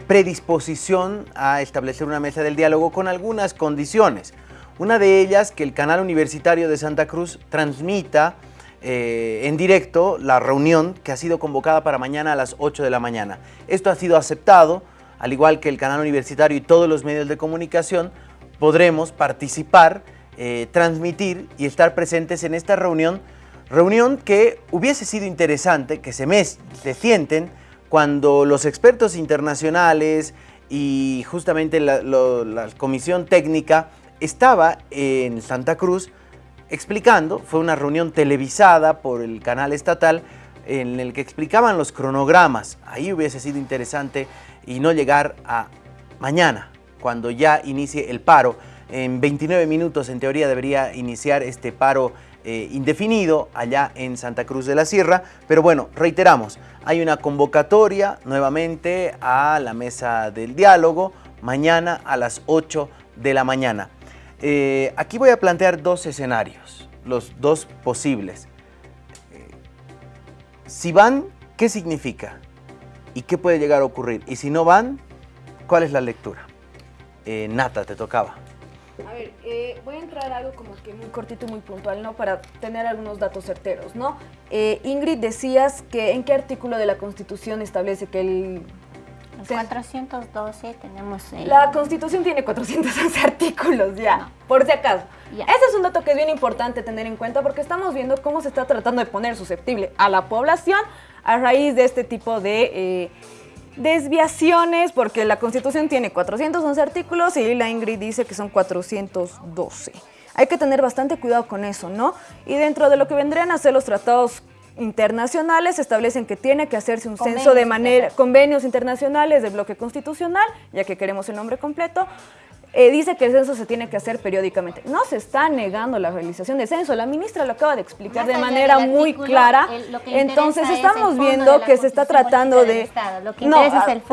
Speaker 3: predisposición a establecer una mesa del diálogo con algunas condiciones. Una de ellas, que el canal universitario de Santa Cruz transmita eh, en directo la reunión que ha sido convocada para mañana a las 8 de la mañana. Esto ha sido aceptado, al igual que el canal universitario y todos los medios de comunicación, podremos participar, eh, transmitir y estar presentes en esta reunión, reunión que hubiese sido interesante que se, mes- se sienten cuando los expertos internacionales y justamente la, la comisión técnica estaba en Santa Cruz explicando, fue una reunión televisada por el canal estatal en el que explicaban los cronogramas. Ahí hubiese sido interesante y no llegar a mañana, cuando ya inicie el paro. En 29 minutos, en teoría, debería iniciar este paro eh, indefinido allá en Santa Cruz de la Sierra. Pero bueno, reiteramos, hay una convocatoria nuevamente a la mesa del diálogo mañana a las 8 de la mañana. Eh, aquí voy a plantear dos escenarios, los dos posibles. Eh, si van, ¿qué significa? ¿Y qué puede llegar a ocurrir? Y si no van, ¿cuál es la lectura? Nata, te tocaba.
Speaker 7: A ver, eh, voy a entrar a algo como que muy cortito y muy puntual, ¿no? Para tener algunos datos certeros, ¿no? Eh, Ingrid, decías que en qué artículo de la Constitución establece que el...
Speaker 4: el 412 tenemos...
Speaker 7: Eh, la Constitución tiene 411 artículos ya, por si acaso. Ese es un dato que es bien importante tener en cuenta porque estamos viendo cómo se está tratando de poner susceptible a la población a raíz de este tipo de desviaciones, porque la Constitución tiene 411 artículos y la Ingrid dice que son 412. Hay que tener bastante cuidado con eso, ¿no? Y dentro de lo que vendrían a ser los tratados internacionales establecen que tiene que hacerse un censo de manera, convenios internacionales del bloque constitucional, ya que queremos el nombre completo, eh, dice que el censo se tiene que hacer periódicamente. No se está negando la realización del censo, la ministra lo acaba de explicar de manera muy clara. Entonces estamos viendo que se está tratando de... no,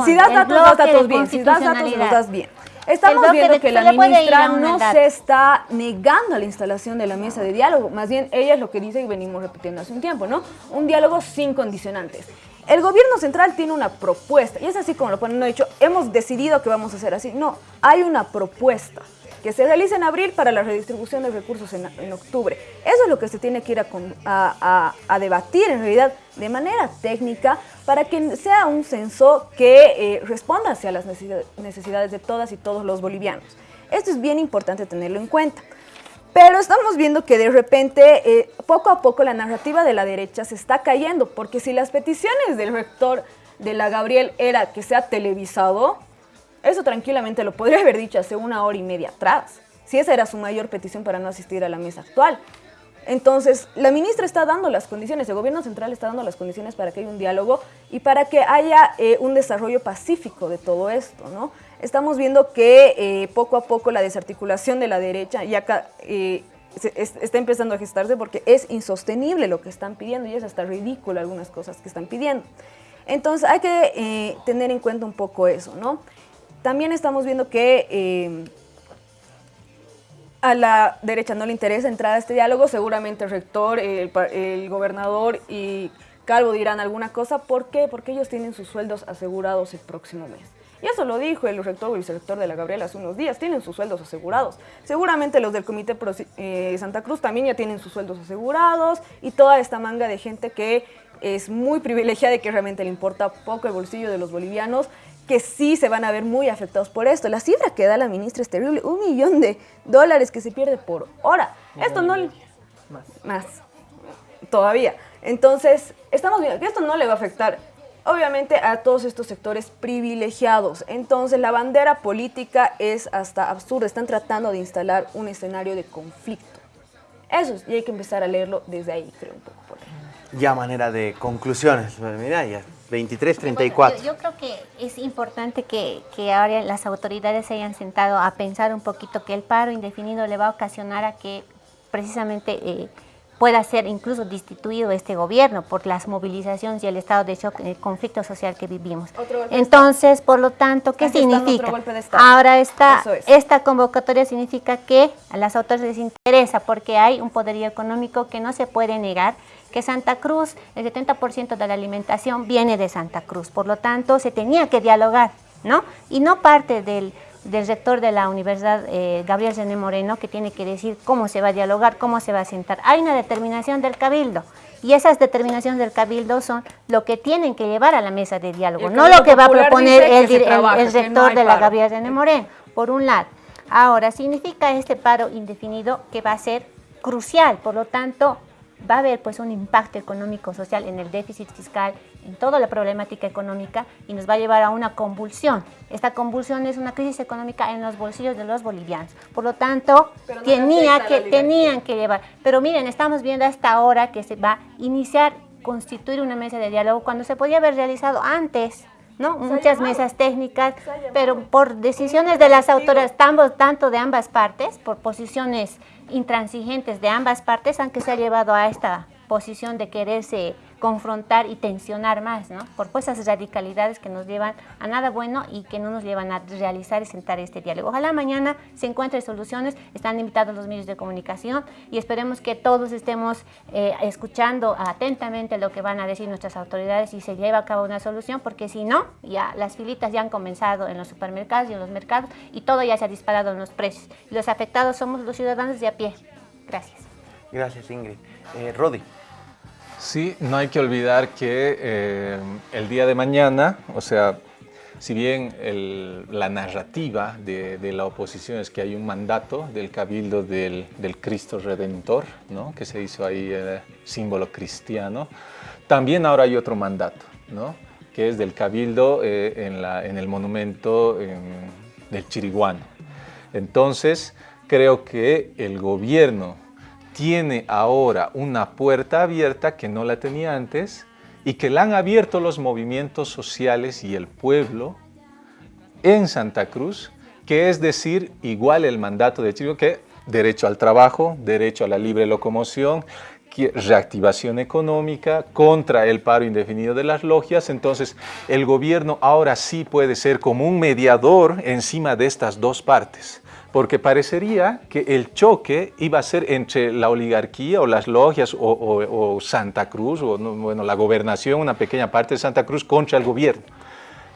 Speaker 7: si das datos, das datos bien, si das datos, los das bien. Estamos viendo que la ministra no se está negando la instalación de la mesa de diálogo, más bien ella es lo que dice y venimos repitiendo hace un tiempo, ¿no? Un diálogo sin condicionantes. El gobierno central tiene una propuesta, y es así como lo ponen, no he dicho, hemos decidido que vamos a hacer así. No, hay una propuesta que se realiza en abril para la redistribución de recursos en, octubre. Eso es lo que se tiene que ir a, debatir en realidad de manera técnica para que sea un censo que eh, responda hacia las necesidades de todas y todos los bolivianos. Esto es bien importante tenerlo en cuenta. Pero estamos viendo que de repente, eh, poco a poco, la narrativa de la derecha se está cayendo, porque si las peticiones del rector de la Gabriel era que sea televisado, eso tranquilamente lo podría haber dicho hace una hora y media atrás, si esa era su mayor petición para no asistir a la mesa actual. Entonces, la ministra está dando las condiciones, el gobierno central está dando las condiciones para que haya un diálogo y para que haya eh, un desarrollo pacífico de todo esto, ¿no? estamos viendo que eh, poco a poco la desarticulación de la derecha eh, está empezando a gestarse porque es insostenible lo que están pidiendo y es hasta ridículo algunas cosas que están pidiendo. Entonces hay que tener en cuenta un poco eso, ¿no? También estamos viendo que a la derecha no le interesa entrar a este diálogo, seguramente el rector, el, gobernador y Calvo dirán alguna cosa. ¿Por qué? Porque ellos tienen sus sueldos asegurados el próximo mes. Y eso lo dijo el rector o el vicerrector de la Gabriela hace unos días, tienen sus sueldos asegurados. Seguramente los del Comité eh, Santa Cruz también ya tienen sus sueldos asegurados y toda esta manga de gente que es muy privilegiada y que realmente le importa poco el bolsillo de los bolivianos, que sí se van a ver muy afectados por esto. La cifra que da la ministra es terrible, un millón de dólares que se pierde por hora. Esto no... Más. Más. Todavía. Entonces, estamos viendo que esto no le va a afectar obviamente a todos estos sectores privilegiados. Entonces la bandera política es hasta absurda, están tratando de instalar un escenario de conflicto. Eso es, y hay que empezar a leerlo desde ahí, creo, un poco por ahí.
Speaker 3: Ya manera de conclusiones, mira, ya 23, 34.
Speaker 4: yo, creo que es importante que, que, ahora las autoridades se hayan sentado a pensar un poquito que el paro indefinido le va a ocasionar a que precisamente... Eh, pueda ser incluso destituido este gobierno por las movilizaciones y el estado de shock, el conflicto social que vivimos. Entonces, por lo tanto, ¿qué significa? Ahora esta, esta convocatoria significa que a las autoridades les interesa porque hay un poderío económico que no se puede negar, que Santa Cruz, el 70% de la alimentación viene de Santa Cruz, por lo tanto se tenía que dialogar, ¿no? Y no parte del del rector de la Universidad, eh, Gabriel René Moreno, que tiene que decir cómo se va a dialogar, cómo se va a sentar. Hay una determinación del Cabildo y esas determinaciones del Cabildo son lo que tienen que llevar a la mesa de diálogo, no lo que va a proponer el, rector de la Gabriel René Moreno, por un lado. Ahora, significa este paro indefinido que va a ser crucial, por lo tanto, va a haber pues un impacto económico social en el déficit fiscal, en toda la problemática económica y nos va a llevar a una convulsión. Esta convulsión es una crisis económica en los bolsillos de los bolivianos. Por lo tanto, tenía que, tenían que llevar. Pero miren, estamos viendo hasta ahora que se va a iniciar, constituir una mesa de diálogo cuando se podía haber realizado antes. ¿no? Muchas mesas técnicas, pero por decisiones de las autoridades, tanto de ambas partes, por posiciones intransigentes de ambas partes, aunque se ha llevado a esta posición de quererse confrontar y tensionar más, ¿no? Por pues esas radicalidades que nos llevan a nada bueno y que no nos llevan a realizar y sentar este diálogo. Ojalá mañana se encuentren soluciones, están invitados los medios de comunicación y esperemos que todos estemos eh, escuchando atentamente lo que van a decir nuestras autoridades y se lleve a cabo una solución, porque si no, ya las filitas ya han comenzado en los supermercados y en los mercados y todo ya se ha disparado en los precios. Los afectados somos los ciudadanos de a pie. Gracias.
Speaker 3: Gracias, Ingrid. Eh, Rodi.
Speaker 5: Sí, no hay que olvidar que eh, el día de mañana, o sea, si bien la narrativa de, la oposición es que hay un mandato del Cabildo del, Cristo Redentor, ¿no? que se hizo ahí eh, símbolo cristiano, también ahora hay otro mandato, ¿no? que es del Cabildo eh, en, en, el monumento del Chiriguano. Entonces, creo que el gobierno tiene ahora una puerta abierta que no la tenía antes y que la han abierto los movimientos sociales y el pueblo en Santa Cruz, que es decir, igual el mandato de Chile, que derecho al trabajo, derecho a la libre locomoción, reactivación económica, contra el paro indefinido de las logias. Entonces, el gobierno ahora sí puede ser como un mediador encima de estas dos partes porque parecería que el choque iba a ser entre la oligarquía o las logias o, Santa Cruz, o bueno, la gobernación, una pequeña parte de Santa Cruz contra el gobierno.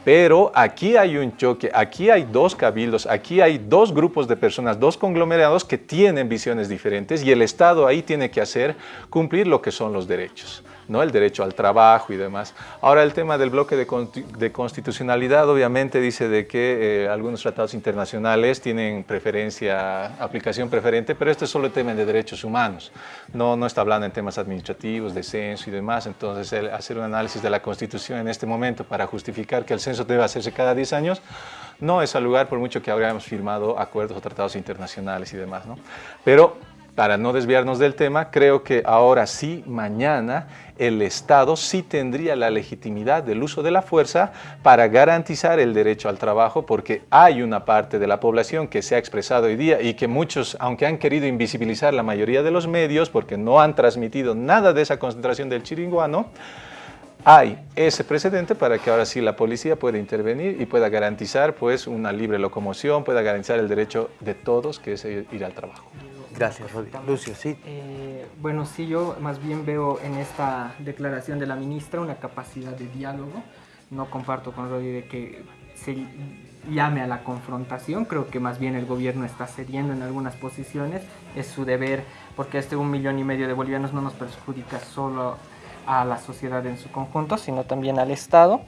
Speaker 5: Pero aquí hay un choque, aquí hay dos cabildos, aquí hay dos grupos de personas, dos conglomerados que tienen visiones diferentes y el Estado ahí tiene que hacer cumplir lo que son los derechos. ¿No? el derecho al trabajo y demás. Ahora el tema del bloque de, constitucionalidad obviamente dice de que eh, algunos tratados internacionales tienen preferencia, aplicación preferente, pero este es solo el tema de derechos humanos, no, no está hablando en temas administrativos, de censo y demás, entonces hacer un análisis de la Constitución en este momento para justificar que el censo debe hacerse cada 10 años, no es al lugar por mucho que habríamos firmado acuerdos o tratados internacionales y demás. ¿no? Pero para no desviarnos del tema, creo que ahora sí, mañana, el Estado sí tendría la legitimidad del uso de la fuerza para garantizar el derecho al trabajo, porque hay una parte de la población que se ha expresado hoy día y que muchos, aunque han querido invisibilizar la mayoría de los medios, porque no han transmitido nada de esa concentración del chiringuano, hay ese precedente para que ahora sí la policía pueda intervenir y pueda garantizar pues, una libre locomoción, pueda garantizar el derecho de todos que es ir al trabajo.
Speaker 3: Gracias, Rodi. Lucio, sí.
Speaker 6: Eh, bueno, sí, yo más bien veo en esta declaración de la ministra una capacidad de diálogo. No comparto con Rodi de que se llame a la confrontación. Creo que más bien el gobierno está cediendo en algunas posiciones. Es su deber, porque este un millón y medio de bolivianos no nos perjudica solo a la sociedad en su conjunto, sino también al Estado.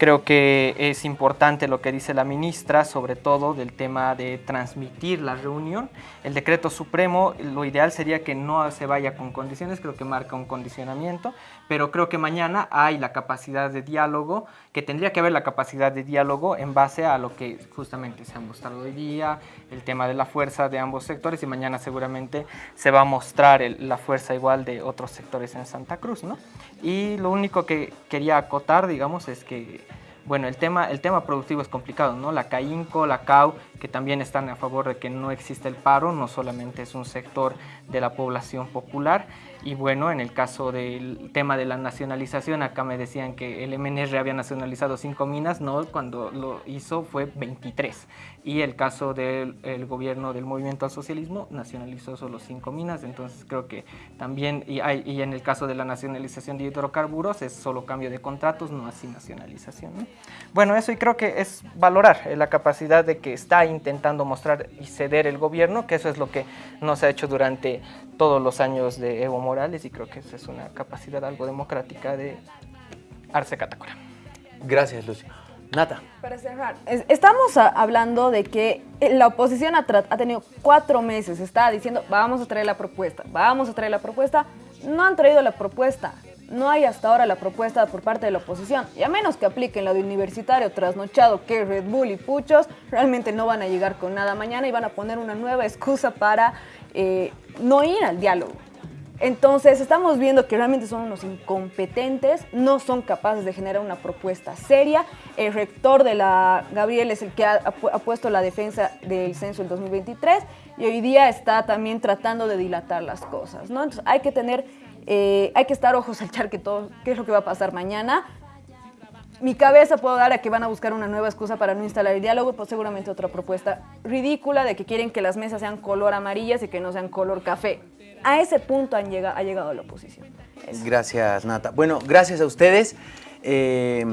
Speaker 6: Creo que es importante lo que dice la ministra, sobre todo del tema de transmitir la reunión. El decreto supremo, lo ideal sería que no se vaya con condiciones, creo que marca un condicionamiento, pero creo que mañana hay la capacidad de diálogo, que tendría que haber la capacidad de diálogo en base a lo que justamente se ha mostrado hoy día, el tema de la fuerza de ambos sectores y mañana seguramente se va a mostrar la fuerza igual de otros sectores en Santa Cruz, ¿no? Y lo único que quería acotar, digamos, es que bueno, el tema, el tema productivo es complicado, ¿no? La CAINCO, la CAU, que también están a favor de que no existe el paro, no solamente es un sector de la población popular. Y bueno, en el caso del tema de la nacionalización, acá me decían que el MNR había nacionalizado cinco minas, no, cuando lo hizo fue 23 y el caso del gobierno del movimiento al socialismo nacionalizó solo cinco minas, entonces creo que también, y, hay, y, en el caso de la nacionalización de hidrocarburos es solo cambio de contratos, no así nacionalización. Bueno, eso y creo que es valorar eh, la capacidad de que está intentando mostrar y ceder el gobierno, que eso es lo que no se ha hecho durante todos los años de Evo Morales y creo que esa es una capacidad algo democrática de Arce Catacora.
Speaker 3: Gracias, Lucio. Nata.
Speaker 7: Para cerrar, estamos hablando de que la oposición ha, tenido cuatro meses, está diciendo vamos a traer la propuesta, vamos a traer la propuesta, no han traído la propuesta. No hay hasta ahora la propuesta por parte de la oposición. Y a menos que apliquen la de universitario trasnochado, que Red Bull y Puchos, realmente no van a llegar con nada mañana y van a poner una nueva excusa para eh, no ir al diálogo. Entonces estamos viendo que realmente son unos incompetentes, no son capaces de generar una propuesta seria. El rector de la Gabriel es el que ha, puesto la defensa del censo del 2023 y hoy día está también tratando de dilatar las cosas. ¿no? Entonces hay que tener, eh, hay que estar ojos al charque todo, qué es lo que va a pasar mañana. Mi cabeza puedo dar a que van a buscar una nueva excusa para no instalar el diálogo, pues seguramente otra propuesta ridícula de que quieren que las mesas sean color amarillas y que no sean color café a ese punto han llegado, ha llegado la oposición.
Speaker 3: Gracias, Nata. Bueno, gracias a ustedes. Eh,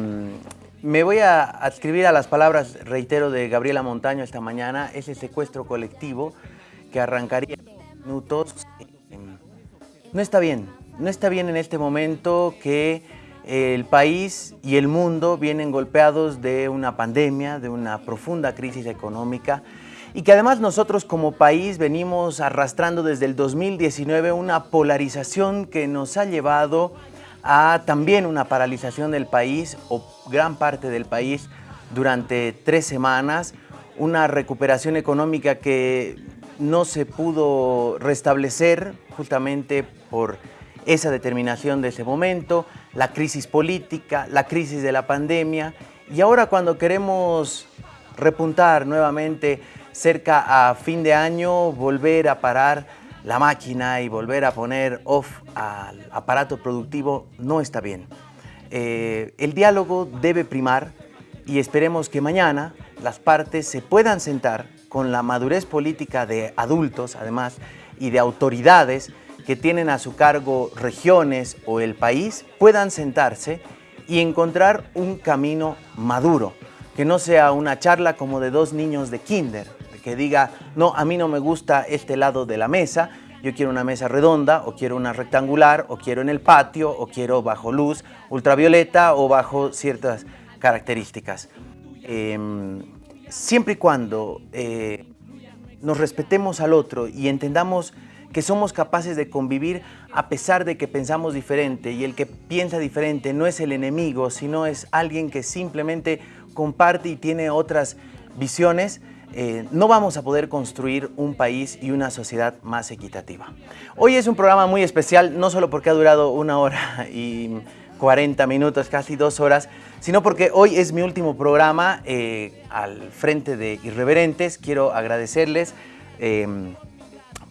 Speaker 3: me voy a adscribir a las palabras, reitero, de Gabriela Montaño esta mañana, ese secuestro colectivo que arrancaría minutos. Eh, no está bien, no está bien en este momento que el país y el mundo vienen golpeados de una pandemia, de una profunda crisis económica, y que además nosotros como país venimos arrastrando desde el 2019 una polarización que nos ha llevado a también una paralización del país o gran parte del país durante tres semanas, una recuperación económica que no se pudo restablecer justamente por esa determinación de ese momento, la crisis política, la crisis de la pandemia. Y ahora cuando queremos repuntar nuevamente cerca a fin de año volver a parar la máquina y volver a poner off al aparato productivo no está bien. Eh, el diálogo debe primar y esperemos que mañana las partes se puedan sentar con la madurez política de adultos, además, y de autoridades que tienen a su cargo regiones o el país, puedan sentarse y encontrar un camino maduro, que no sea una charla como de dos niños de kinder, que diga, no, a mí no me gusta este lado de la mesa, yo quiero una mesa redonda, o quiero una rectangular, o quiero en el patio, o quiero bajo luz ultravioleta, o bajo ciertas características. Em, siempre y cuando eh, nos respetemos al otro y entendamos que somos capaces de convivir a pesar de que pensamos diferente y el que piensa diferente no es el enemigo, sino es alguien que simplemente comparte y tiene otras visiones, eh, no vamos a poder construir un país y una sociedad más equitativa. Hoy es un programa muy especial, no solo porque ha durado una hora y 40 minutos, casi dos horas, sino porque hoy es mi último programa eh, al frente de Irreverentes. Quiero agradecerles em,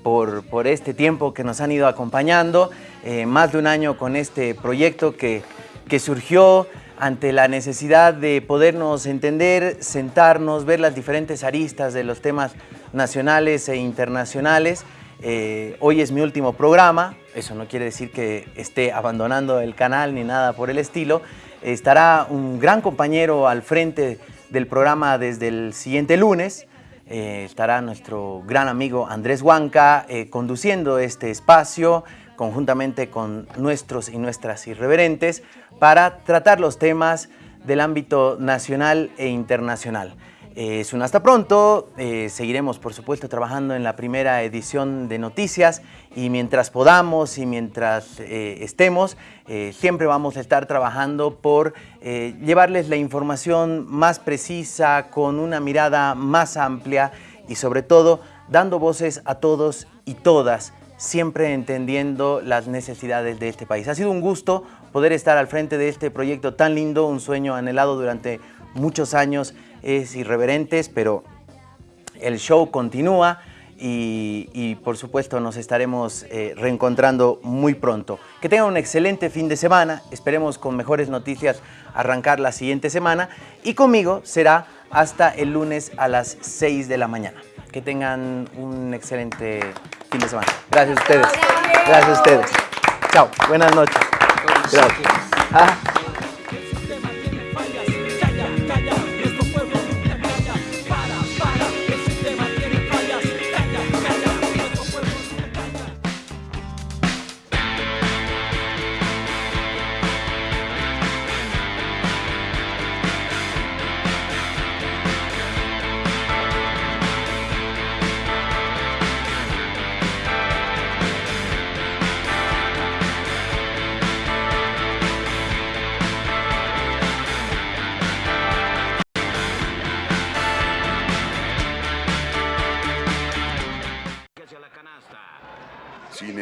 Speaker 3: por, por, este tiempo que nos han ido acompañando, eh, más de un año con este proyecto que, que surgió ante la necesidad de podernos entender, sentarnos, ver las diferentes aristas de los temas nacionales e internacionales. Eh, hoy es mi último programa, eso no quiere decir que esté abandonando el canal ni nada por el estilo. Estará un gran compañero al frente del programa desde el siguiente lunes. Eh, estará nuestro gran amigo Andrés Huanca eh, conduciendo este espacio conjuntamente con nuestros y nuestras irreverentes para tratar los temas del ámbito nacional e internacional. Es un hasta pronto, eh, seguiremos por supuesto trabajando en la primera edición de noticias y mientras podamos y mientras eh, estemos, eh, siempre vamos a estar trabajando por llevarles la información más precisa, con una mirada más amplia y sobre todo dando voces a todos y todas siempre entendiendo las necesidades de este país. Ha sido un gusto poder estar al frente de este proyecto tan lindo, un sueño anhelado durante muchos años, es irreverentes, pero el show continúa y, por supuesto nos estaremos eh, reencontrando muy pronto. Que tengan un excelente fin de semana, esperemos con mejores noticias arrancar la siguiente semana y conmigo será hasta el lunes a las 6 de la mañana. Que tengan un excelente fin de semana. Gracias a ustedes. Gracias a ustedes. Chao. Buenas noches. Gracias. Ah.